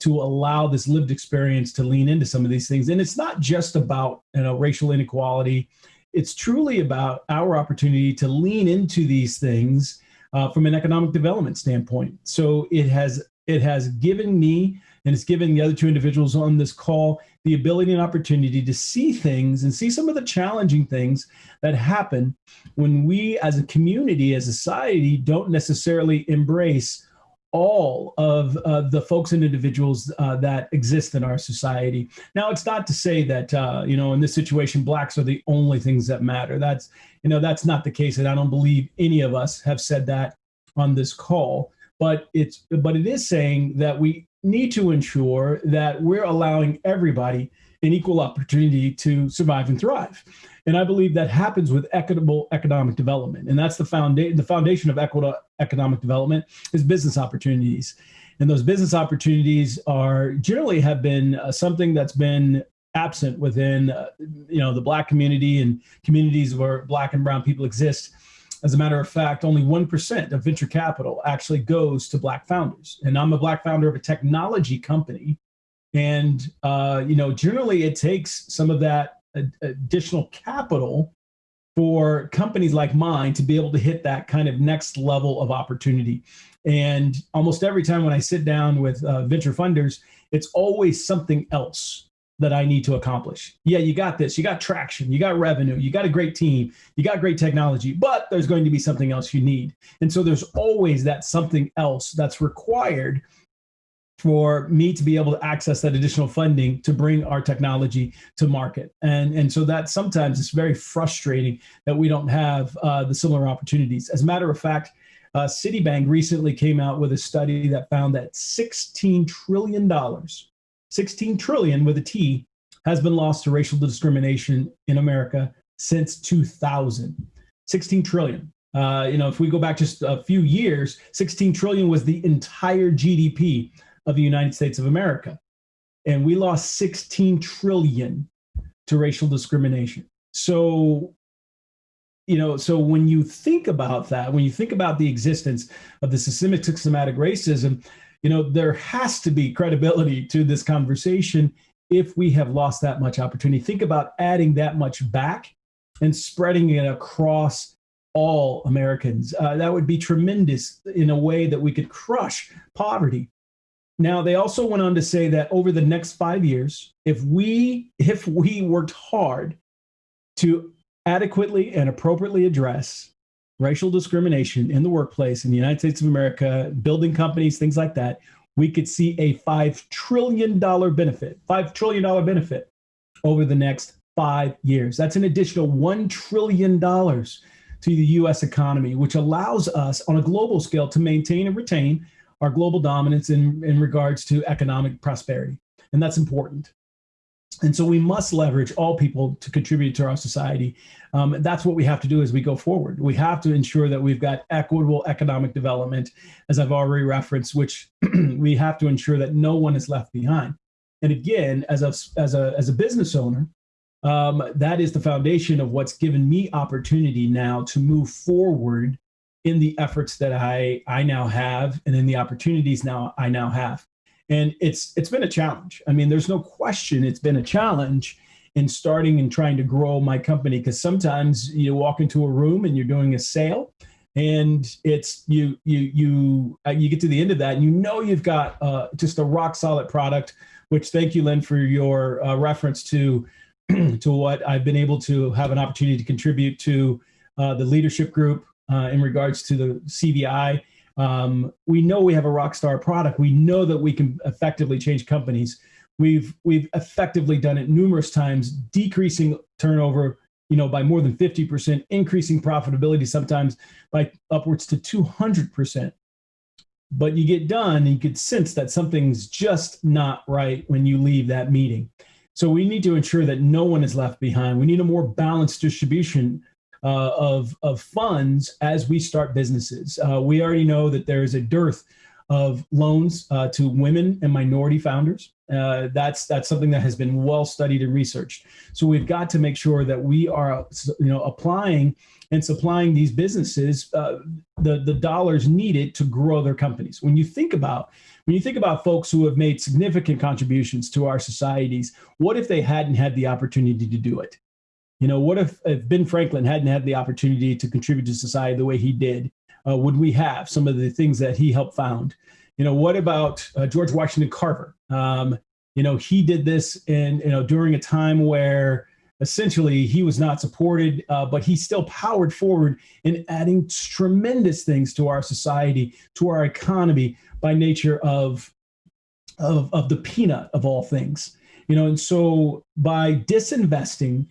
to allow this lived experience to lean into some of these things. And it's not just about you know racial inequality. It's truly about our opportunity to lean into these things uh, from an economic development standpoint. So it has it has given me and it's given the other two individuals on this call the ability and opportunity to see things and see some of the challenging things that happen when we as a community as a society don't necessarily embrace all of uh, the folks and individuals uh, that exist in our society. Now, it's not to say that uh, you know in this situation blacks are the only things that matter. That's you know that's not the case, and I don't believe any of us have said that on this call. But it's but it is saying that we need to ensure that we're allowing everybody an equal opportunity to survive and thrive. And I believe that happens with equitable economic development. And that's the foundation, the foundation of equitable economic development is business opportunities. And those business opportunities are generally have been uh, something that's been absent within, uh, you know, the black community and communities where black and brown people exist. As a matter of fact, only 1% of venture capital actually goes to black founders. And I'm a black founder of a technology company. And, uh, you know, generally it takes some of that additional capital for companies like mine to be able to hit that kind of next level of opportunity. And almost every time when I sit down with uh, venture funders, it's always something else that I need to accomplish. Yeah, you got this. You got traction. You got revenue. You got a great team. You got great technology, but there's going to be something else you need. And so there's always that something else that's required for me to be able to access that additional funding to bring our technology to market. And, and so that sometimes it's very frustrating that we don't have uh, the similar opportunities. As a matter of fact, uh, Citibank recently came out with a study that found that $16 trillion, 16 trillion with a T, has been lost to racial discrimination in America since 2000. 16 trillion. Uh, you know, if we go back just a few years, 16 trillion was the entire GDP of the United States of America. And we lost 16 trillion to racial discrimination. So, you know, so when you think about that, when you think about the existence of the systemic systematic racism, you know, there has to be credibility to this conversation if we have lost that much opportunity. Think about adding that much back and spreading it across all Americans. Uh, that would be tremendous in a way that we could crush poverty. Now, they also went on to say that over the next five years, if we if we worked hard to adequately and appropriately address racial discrimination in the workplace in the United States of America, building companies, things like that, we could see a $5 trillion benefit, $5 trillion benefit over the next five years. That's an additional $1 trillion to the US economy, which allows us on a global scale to maintain and retain our global dominance in, in regards to economic prosperity. And that's important. And so we must leverage all people to contribute to our society. Um, that's what we have to do as we go forward. We have to ensure that we've got equitable economic development, as I've already referenced, which we have to ensure that no one is left behind. And again, as a, as a, as a business owner, um, that is the foundation of what's given me opportunity now to move forward in the efforts that I, I now have and in the opportunities now I now have. And it's it's been a challenge. I mean there's no question it's been a challenge in starting and trying to grow my company because sometimes you walk into a room and you're doing a sale and it's you you you uh, you get to the end of that and you know you've got uh, just a rock solid product which thank you lynn for your uh, reference to to what i've been able to have an opportunity to contribute to uh, the leadership group uh, in regards to the cvi um, we know we have a rock star product. We know that we can effectively change companies. We've we've effectively done it numerous times, decreasing turnover, you know, by more than 50%, increasing profitability sometimes by upwards to 200%. But you get done and you could sense that something's just not right when you leave that meeting. So we need to ensure that no one is left behind. We need a more balanced distribution uh, of, of funds as we start businesses. Uh, we already know that there is a dearth of loans uh, to women and minority founders. Uh, that's that's something that has been well studied and researched. So we've got to make sure that we are, you know, applying and supplying these businesses uh, the the dollars needed to grow their companies. When you think about when you think about folks who have made significant contributions to our societies, what if they hadn't had the opportunity to do it? You know, what if, if Ben Franklin hadn't had the opportunity to contribute to society the way he did? Uh, would we have some of the things that he helped found? You know, what about uh, George Washington Carver? Um, you know, he did this in, you know, during a time where essentially he was not supported, uh, but he still powered forward in adding tremendous things to our society, to our economy by nature of, of, of the peanut of all things. You know, and so by disinvesting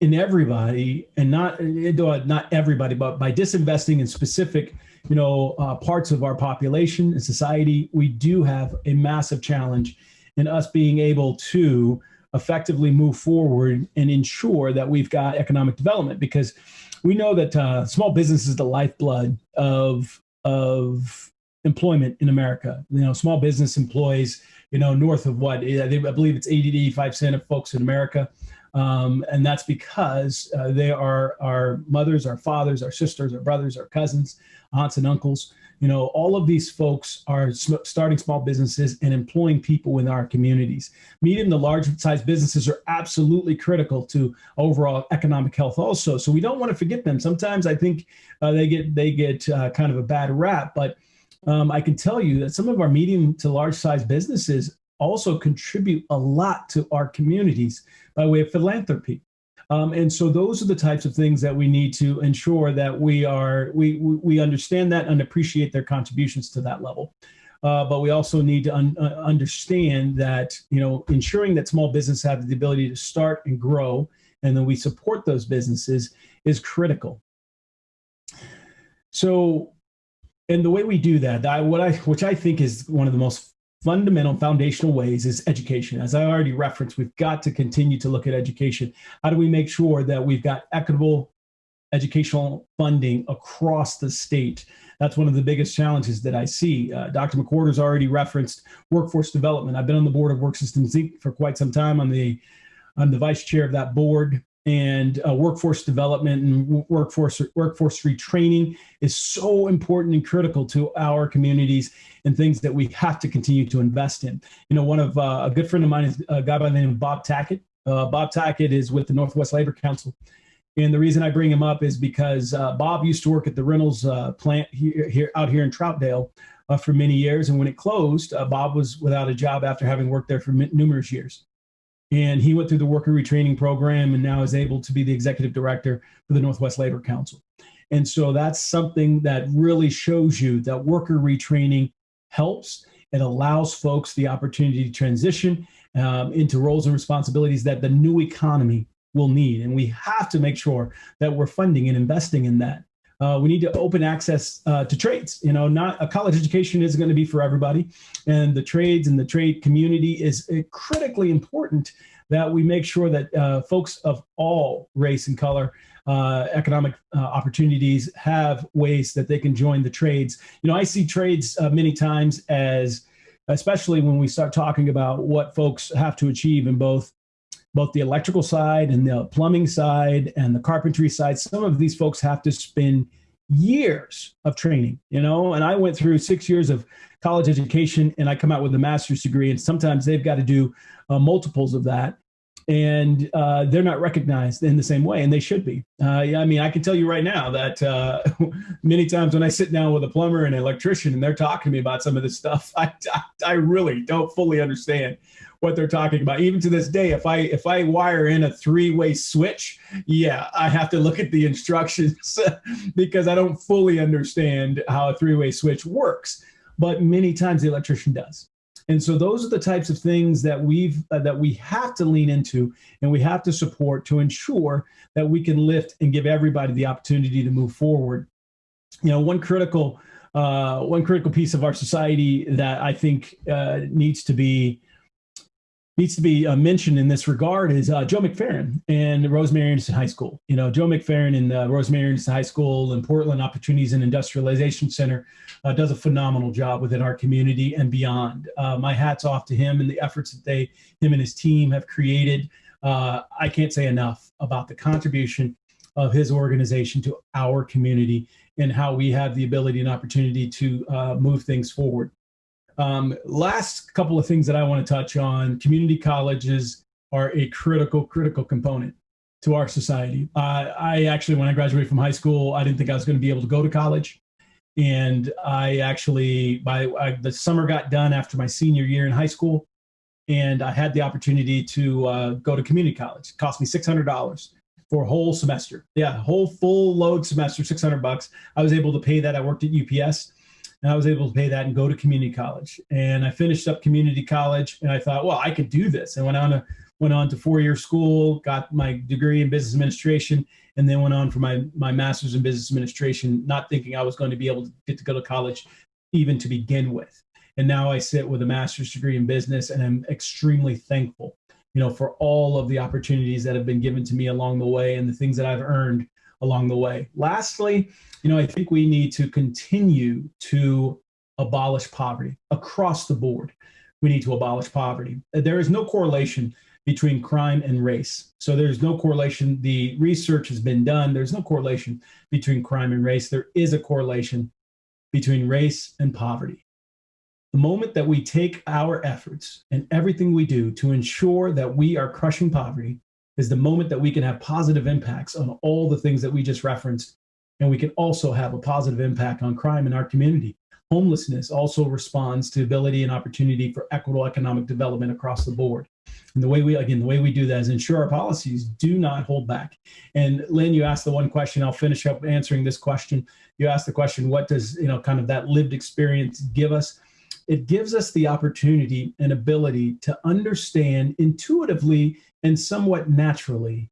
in everybody and not not everybody but by disinvesting in specific you know uh, parts of our population and society we do have a massive challenge in us being able to effectively move forward and ensure that we've got economic development because we know that uh, small business is the lifeblood of of employment in America. You know, small business employs you know north of what I believe it's 80 to 85 percent of folks in America. Um, and that's because uh, they are our mothers, our fathers, our sisters, our brothers, our cousins, aunts and uncles. You know, all of these folks are sm- starting small businesses and employing people in our communities. Medium to large size businesses are absolutely critical to overall economic health also. So we don't want to forget them. Sometimes I think uh, they get, they get uh, kind of a bad rap, but um, I can tell you that some of our medium to large size businesses also contribute a lot to our communities by way of philanthropy. Um, and so those are the types of things that we need to ensure that we are we we understand that and appreciate their contributions to that level. Uh, but we also need to un- uh, understand that you know ensuring that small businesses have the ability to start and grow, and then we support those businesses is critical. So, and the way we do that, I, what I which I think is one of the most fundamental foundational ways is education. As I already referenced, we've got to continue to look at education. How do we make sure that we've got equitable educational funding across the state? That's one of the biggest challenges that I see. Uh, Dr. McWhorter's already referenced workforce development. I've been on the board of Work Systems Inc. for quite some time. I'm the I'm the vice chair of that board and uh, workforce development and workforce workforce retraining is so important and critical to our communities and things that we have to continue to invest in. You know, one of uh, a good friend of mine is a guy by the name of Bob Tackett. Uh, Bob Tackett is with the Northwest Labor Council. And the reason I bring him up is because uh, Bob used to work at the Reynolds uh, plant here, here, out here in Troutdale uh, for many years. And when it closed, Bob was without a job after having worked there for numerous years and he went through the worker retraining program and now is able to be the executive director for the Northwest Labor Council. And so that's something that really shows you that worker retraining helps. It allows folks the opportunity to transition um, into roles and responsibilities that the new economy will need. And we have to make sure that we're funding and investing in that. Uh, we need to open access uh, to trades. You know, not a college education isn't going to be for everybody, and the trades and the trade community is uh, critically important that we make sure that uh, folks of all race and color, uh, economic uh, opportunities, have ways that they can join the trades. You know, I see trades many times as especially when we start talking about what folks have to achieve in both both the electrical side and the plumbing side and the carpentry side, some of these folks have to spend years of training, you know, and I went through six years of college education and I come out with a master's degree and sometimes they've got to do uh, multiples of that and uh, they're not recognized in the same way, and they should be. Uh, yeah, I mean, I can tell you right now that uh, many times when I sit down with a plumber and an electrician and they're talking to me about some of this stuff, I, I, I really don't fully understand what they're talking about. Even to this day, if I if I wire in a three way switch, yeah, I have to look at the instructions because I don't fully understand how a three way switch works. But many times the electrician does. And so those are the types of things that we've uh, that we have to lean into and we have to support to ensure that we can lift and give everybody the opportunity to move forward. You know, one critical uh, one critical piece of our society that I think uh, needs to be needs to be uh, mentioned in this regard is uh, Joe McFerrin and Rosemary Anderson High School. You know, Joe McFerrin and uh, Rosemary Anderson High School and Portland Opportunities and Industrialization Center uh, does a phenomenal job within our community and beyond. Uh, my hat's off to him and the efforts that they, him and his team have created. Uh, I can't say enough about the contribution of his organization to our community and how we have the ability and opportunity to move things forward. Um, last couple of things that I want to touch on community colleges are a critical, critical component to our society. Uh, I actually, when I graduated from high school, I didn't think I was going to be able to go to college. And I actually, by I, the summer got done after my senior year in high school, and I had the opportunity to uh, go to community college. It cost me $600 for a whole semester. Yeah, whole full load semester, 600 bucks. I was able to pay that. I worked at UPS and I was able to pay that and go to community college. And I finished up community college, and I thought, well, I could do this. And went on to went on to four year school, got my degree in business administration, and then went on for my my master's in business administration, not thinking I was going to be able to get to go to college even to begin with. And now I sit with a master's degree in business, and I'm extremely thankful, you know, for all of the opportunities that have been given to me along the way and the things that I've earned along the way. Lastly, you know, I think we need to continue to abolish poverty across the board. We need to abolish poverty. There is no correlation between crime and race. So there's no correlation. The research has been done. There's no correlation between crime and race. There is a correlation between race and poverty. The moment that we take our efforts and everything we do to ensure that we are crushing poverty is the moment that we can have positive impacts on all the things that we just referenced and we can also have a positive impact on crime in our community. Homelessness also responds to ability and opportunity for equitable economic development across the board. And the way we, again, the way we do that is ensure our policies do not hold back. And Lynn, you asked the one question, I'll finish up answering this question. You asked the question, what does, you know, kind of that lived experience give us? It gives us the opportunity and ability to understand intuitively and somewhat naturally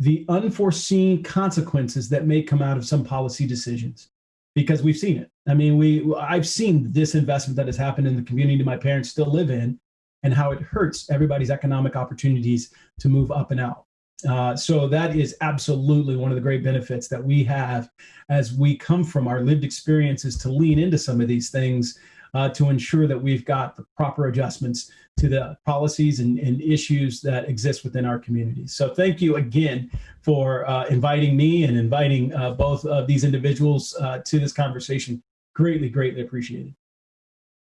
the unforeseen consequences that may come out of some policy decisions because we've seen it. I mean, we I've seen this investment that has happened in the community my parents still live in and how it hurts everybody's economic opportunities to move up and out. Uh, so that is absolutely one of the great benefits that we have as we come from our lived experiences to lean into some of these things uh, to ensure that we've got the proper adjustments to the policies and, and issues that exist within our communities. So thank you again for uh, inviting me and inviting uh, both of these individuals uh, to this conversation. Greatly, greatly appreciated.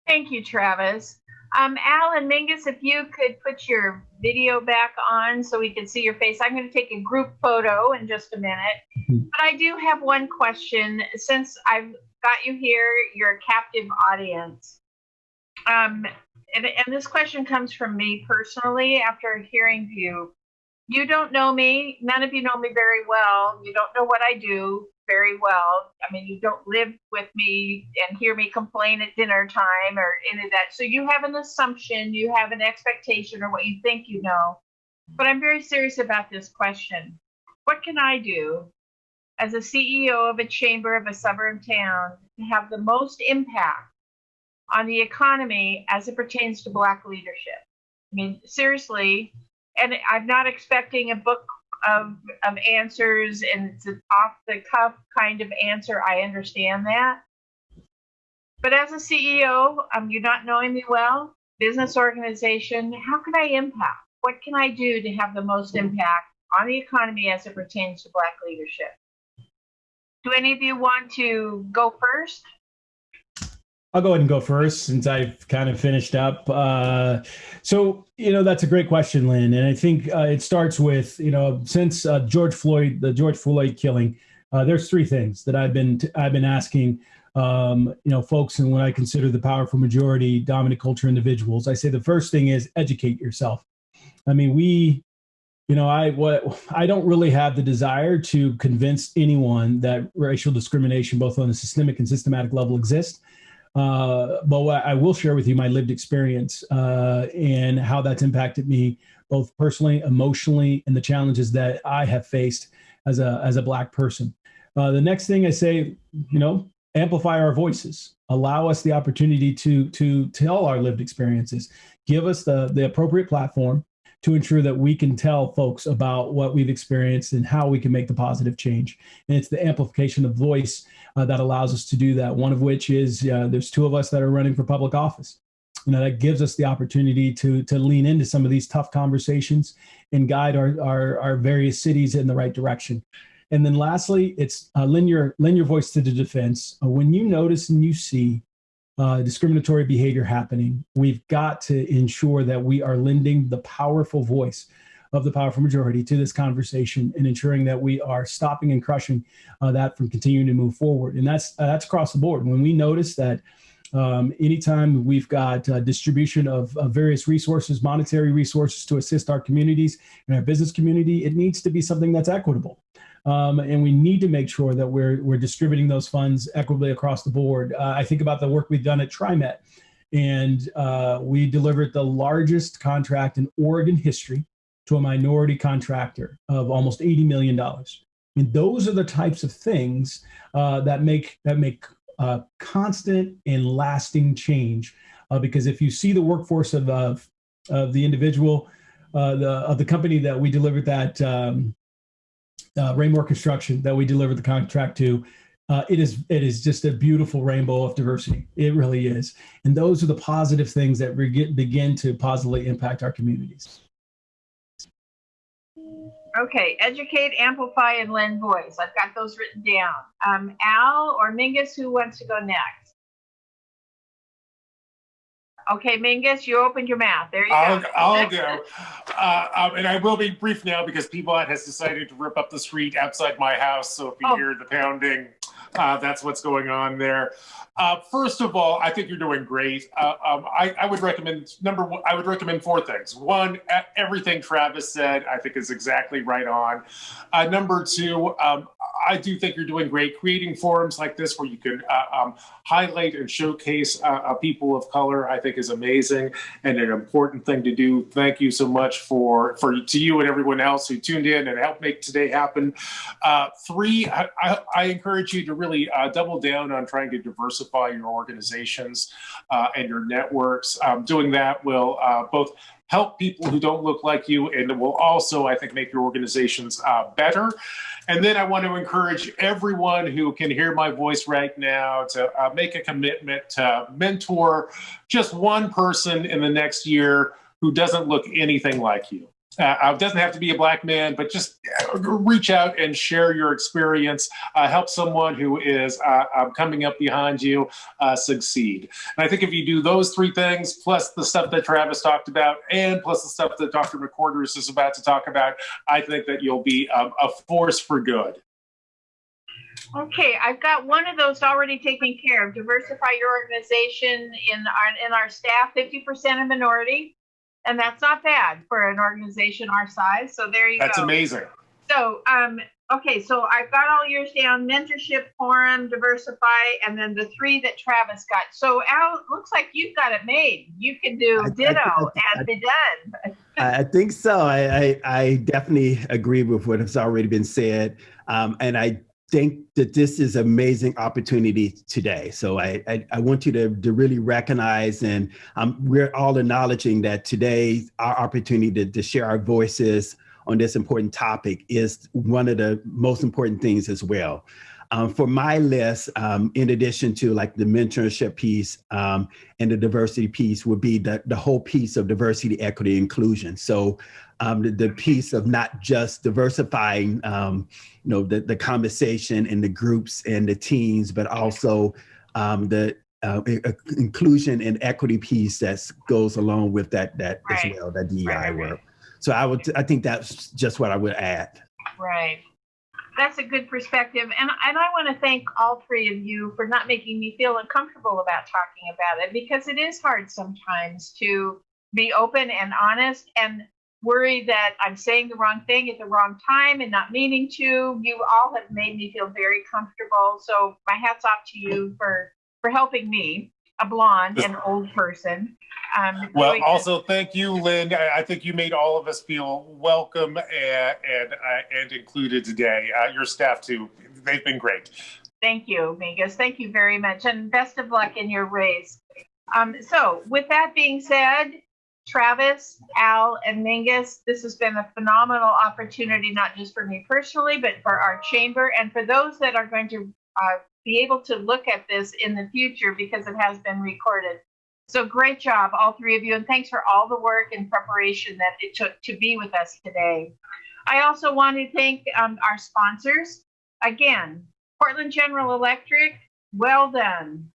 Thank you, Travis. Um, Al and Mingus, if you could put your video back on so we can see your face. I'm going to take a group photo in just a minute. Mhm. But I do have one question. Since I've got you here, you're a captive audience. Um, and, and this question comes from me personally after hearing you. You don't know me. None of you know me very well. You don't know what I do very well. I mean, you don't live with me and hear me complain at dinner time or any of that. So you have an assumption, you have an expectation, or what you think you know. But I'm very serious about this question. What can I do as a CEO of a chamber of a suburb town to have the most impact on the economy as it pertains to Black leadership? I mean, seriously, and I'm not expecting a book of of answers and it's an off the cuff kind of answer. I understand that. But as a CEO, um, you're not knowing me well, business organization, how can I impact? What can I do to have the most impact on the economy as it pertains to Black leadership? Do any of you want to go first? I'll go ahead and go first since I've kind of finished up. Uh, so, you know, that's a great question, Lynn. And I think uh, it starts with, you know, since uh, George Floyd, the George Floyd killing, uh, there's three things that I've been I've been asking, um, you know, folks, and what I consider the powerful majority dominant culture individuals, I say the first thing is educate yourself. I mean, we you know i what i don't really have the desire to convince anyone that racial discrimination both on a systemic and systematic level exists. Uh, but i will share with you my lived experience uh, and how that's impacted me both personally emotionally and the challenges that i have faced as a as a black person. Uh, the next thing i say you know amplify our voices. Allow us the opportunity to to tell our lived experiences. Give us the the appropriate platform to ensure that we can tell folks about what we've experienced and how we can make the positive change. And it's the amplification of voice uh, that allows us to do that. One of which is uh, there's two of us that are running for public office. You know, that gives us the opportunity to, to lean into some of these tough conversations and guide our, our, our various cities in the right direction. And then lastly, it's uh, lend, your, lend your voice to the defense. Uh, when you notice and you see uh, discriminatory behavior happening, we've got to ensure that we are lending the powerful voice of the powerful majority to this conversation and ensuring that we are stopping and crushing uh, that from continuing to move forward. And that's uh, that's across the board. When we notice that um, anytime we've got uh, distribution of, of, various resources, monetary resources to assist our communities and our business community, it needs to be something that's equitable. Um, and we need to make sure that we're, we're distributing those funds equitably across the board. Uh, I think about the work we've done at TriMet, and uh, we delivered the largest contract in Oregon history to a minority contractor of almost $80 million. Mean, those are the types of things uh, that make that make uh, constant and lasting change. Uh, because if you see the workforce of, of, of the individual, uh, the, of the company that we delivered that um, uh, Raimore Construction that we delivered the contract to, uh, it is it is just a beautiful rainbow of diversity. It really is, and those are the positive things that begin to positively impact our communities. Okay, educate, amplify, and lend voice. I've got those written down. Um, Al or Mingus, who wants to go next? Okay, Mingus, you opened your mouth. There you I'll, go. I'll go. Uh, um, and I will be brief now because Piedmont has decided to rip up the street outside my house. So if you Oh. hear the pounding, uh, that's what's going on there. Uh, first of all, I think you're doing great. Uh, um, I, I would recommend number one. I would recommend four things. One, everything Travis said, I think is exactly right on. Uh, number two, um, I do think you're doing great creating forums like this where you can uh, um, highlight and showcase uh, uh, people of color. I think is amazing and an important thing to do. Thank you so much for for to you and everyone else who tuned in and helped make today happen. Uh, three, I, I, I encourage you to really uh, double down on trying to diversify your organizations uh, and your networks. Um, doing that will both help people who don't look like you and it will also, I think, make your organizations uh, better. And then I want to encourage everyone who can hear my voice right now to uh, make a commitment to mentor just one person in the next year who doesn't look anything like you. Uh, it doesn't have to be a black man, but just uh, reach out and share your experience. Uh, help someone who is uh, um, coming up behind you uh, succeed. And I think if you do those three things, plus the stuff that Travis talked about, and plus the stuff that Dr. McQuarters is about to talk about, I think that you'll be um, a force for good. Okay, I've got one of those already taken care of. Diversify your organization in our in our staff. Fifty percent a minority, and that's not bad for an organization our size. So there you That's go. That's amazing. So, um, okay, so I've got all yours down: mentorship, forum, diversify, and then the three that Travis got. So, Al, looks like you've got it made. You can do I- I- ditto I- and be done. I I think so. I, I, I definitely agree with what has already been said. Um, and I think that this is amazing opportunity today. So I, I, I want you to, to really recognize and um, we're all acknowledging that today our opportunity to, to share our voices on this important topic is one of the most important things as well. Um, for my list, um, in addition to like the mentorship piece um, and the diversity piece, would be the, the whole piece of diversity, equity, inclusion. So um, the, the piece of not just diversifying, um, you know, the, the conversation and the groups and the teams, but also um, the uh, inclusion and equity piece that goes along with that that Right. as well, that DEI right, right. work. So I would, I think that's just what I would add. Right. That's a good perspective. And, and I want to thank all three of you for not making me feel uncomfortable about talking about it because it is hard sometimes to be open and honest and worry that I'm saying the wrong thing at the wrong time and not meaning to. You all have made me feel very comfortable. So my hat's off to you for, for helping me, a blonde and old person. Um, Well, doing- also thank you, Lynn. I, I think you made all of us feel welcome and and, uh, and included today. Uh, your staff too; they've been great. Thank you, Mingus. Thank you very much, and best of luck in your race. Um, so, with that being said, Travis, Al, and Mingus, this has been a phenomenal opportunity, not just for me personally, but for our chamber and for those that are going to uh, be able to look at this in the future because it has been recorded. So, great job, all three of you, and thanks for all the work and preparation that it took to be with us today. I also want to thank um, our sponsors. Again, Portland General Electric, well done.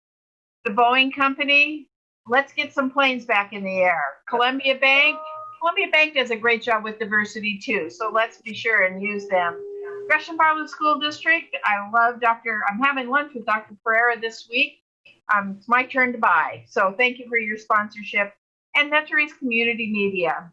The Boeing Company, let's get some planes back in the air. Columbia Bank, Columbia Bank does a great job with diversity too, so let's be sure and use them. Gresham Barlow School District, I love Dr. I'm having lunch with Dr. Perera this week. Um, it's my turn to buy, so thank you for your sponsorship. And MetroEast Community Media.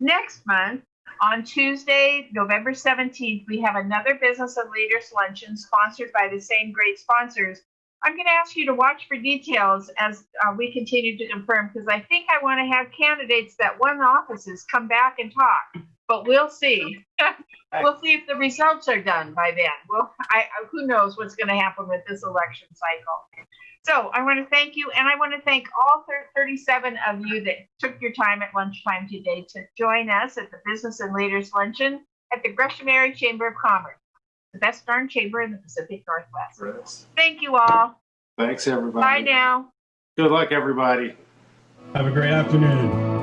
Next month, on Tuesday, November 17th, we have another Business and Leaders Luncheon sponsored by the same great sponsors. I'm going to ask you to watch for details as uh, we continue to confirm because I think I want to have candidates that won offices come back and talk. But we'll see. we'll see if the results are done by then. Well, I, who knows what's going to happen with this election cycle. So I want to thank you, and I want to thank all 37 of you that took your time at lunchtime today to join us at the Business and Leaders Luncheon at the Gresham Area Chamber of Commerce, the best darn chamber in the Pacific Northwest. Thank you all. Thanks, everybody. Bye now. Good luck, everybody. Have a great afternoon.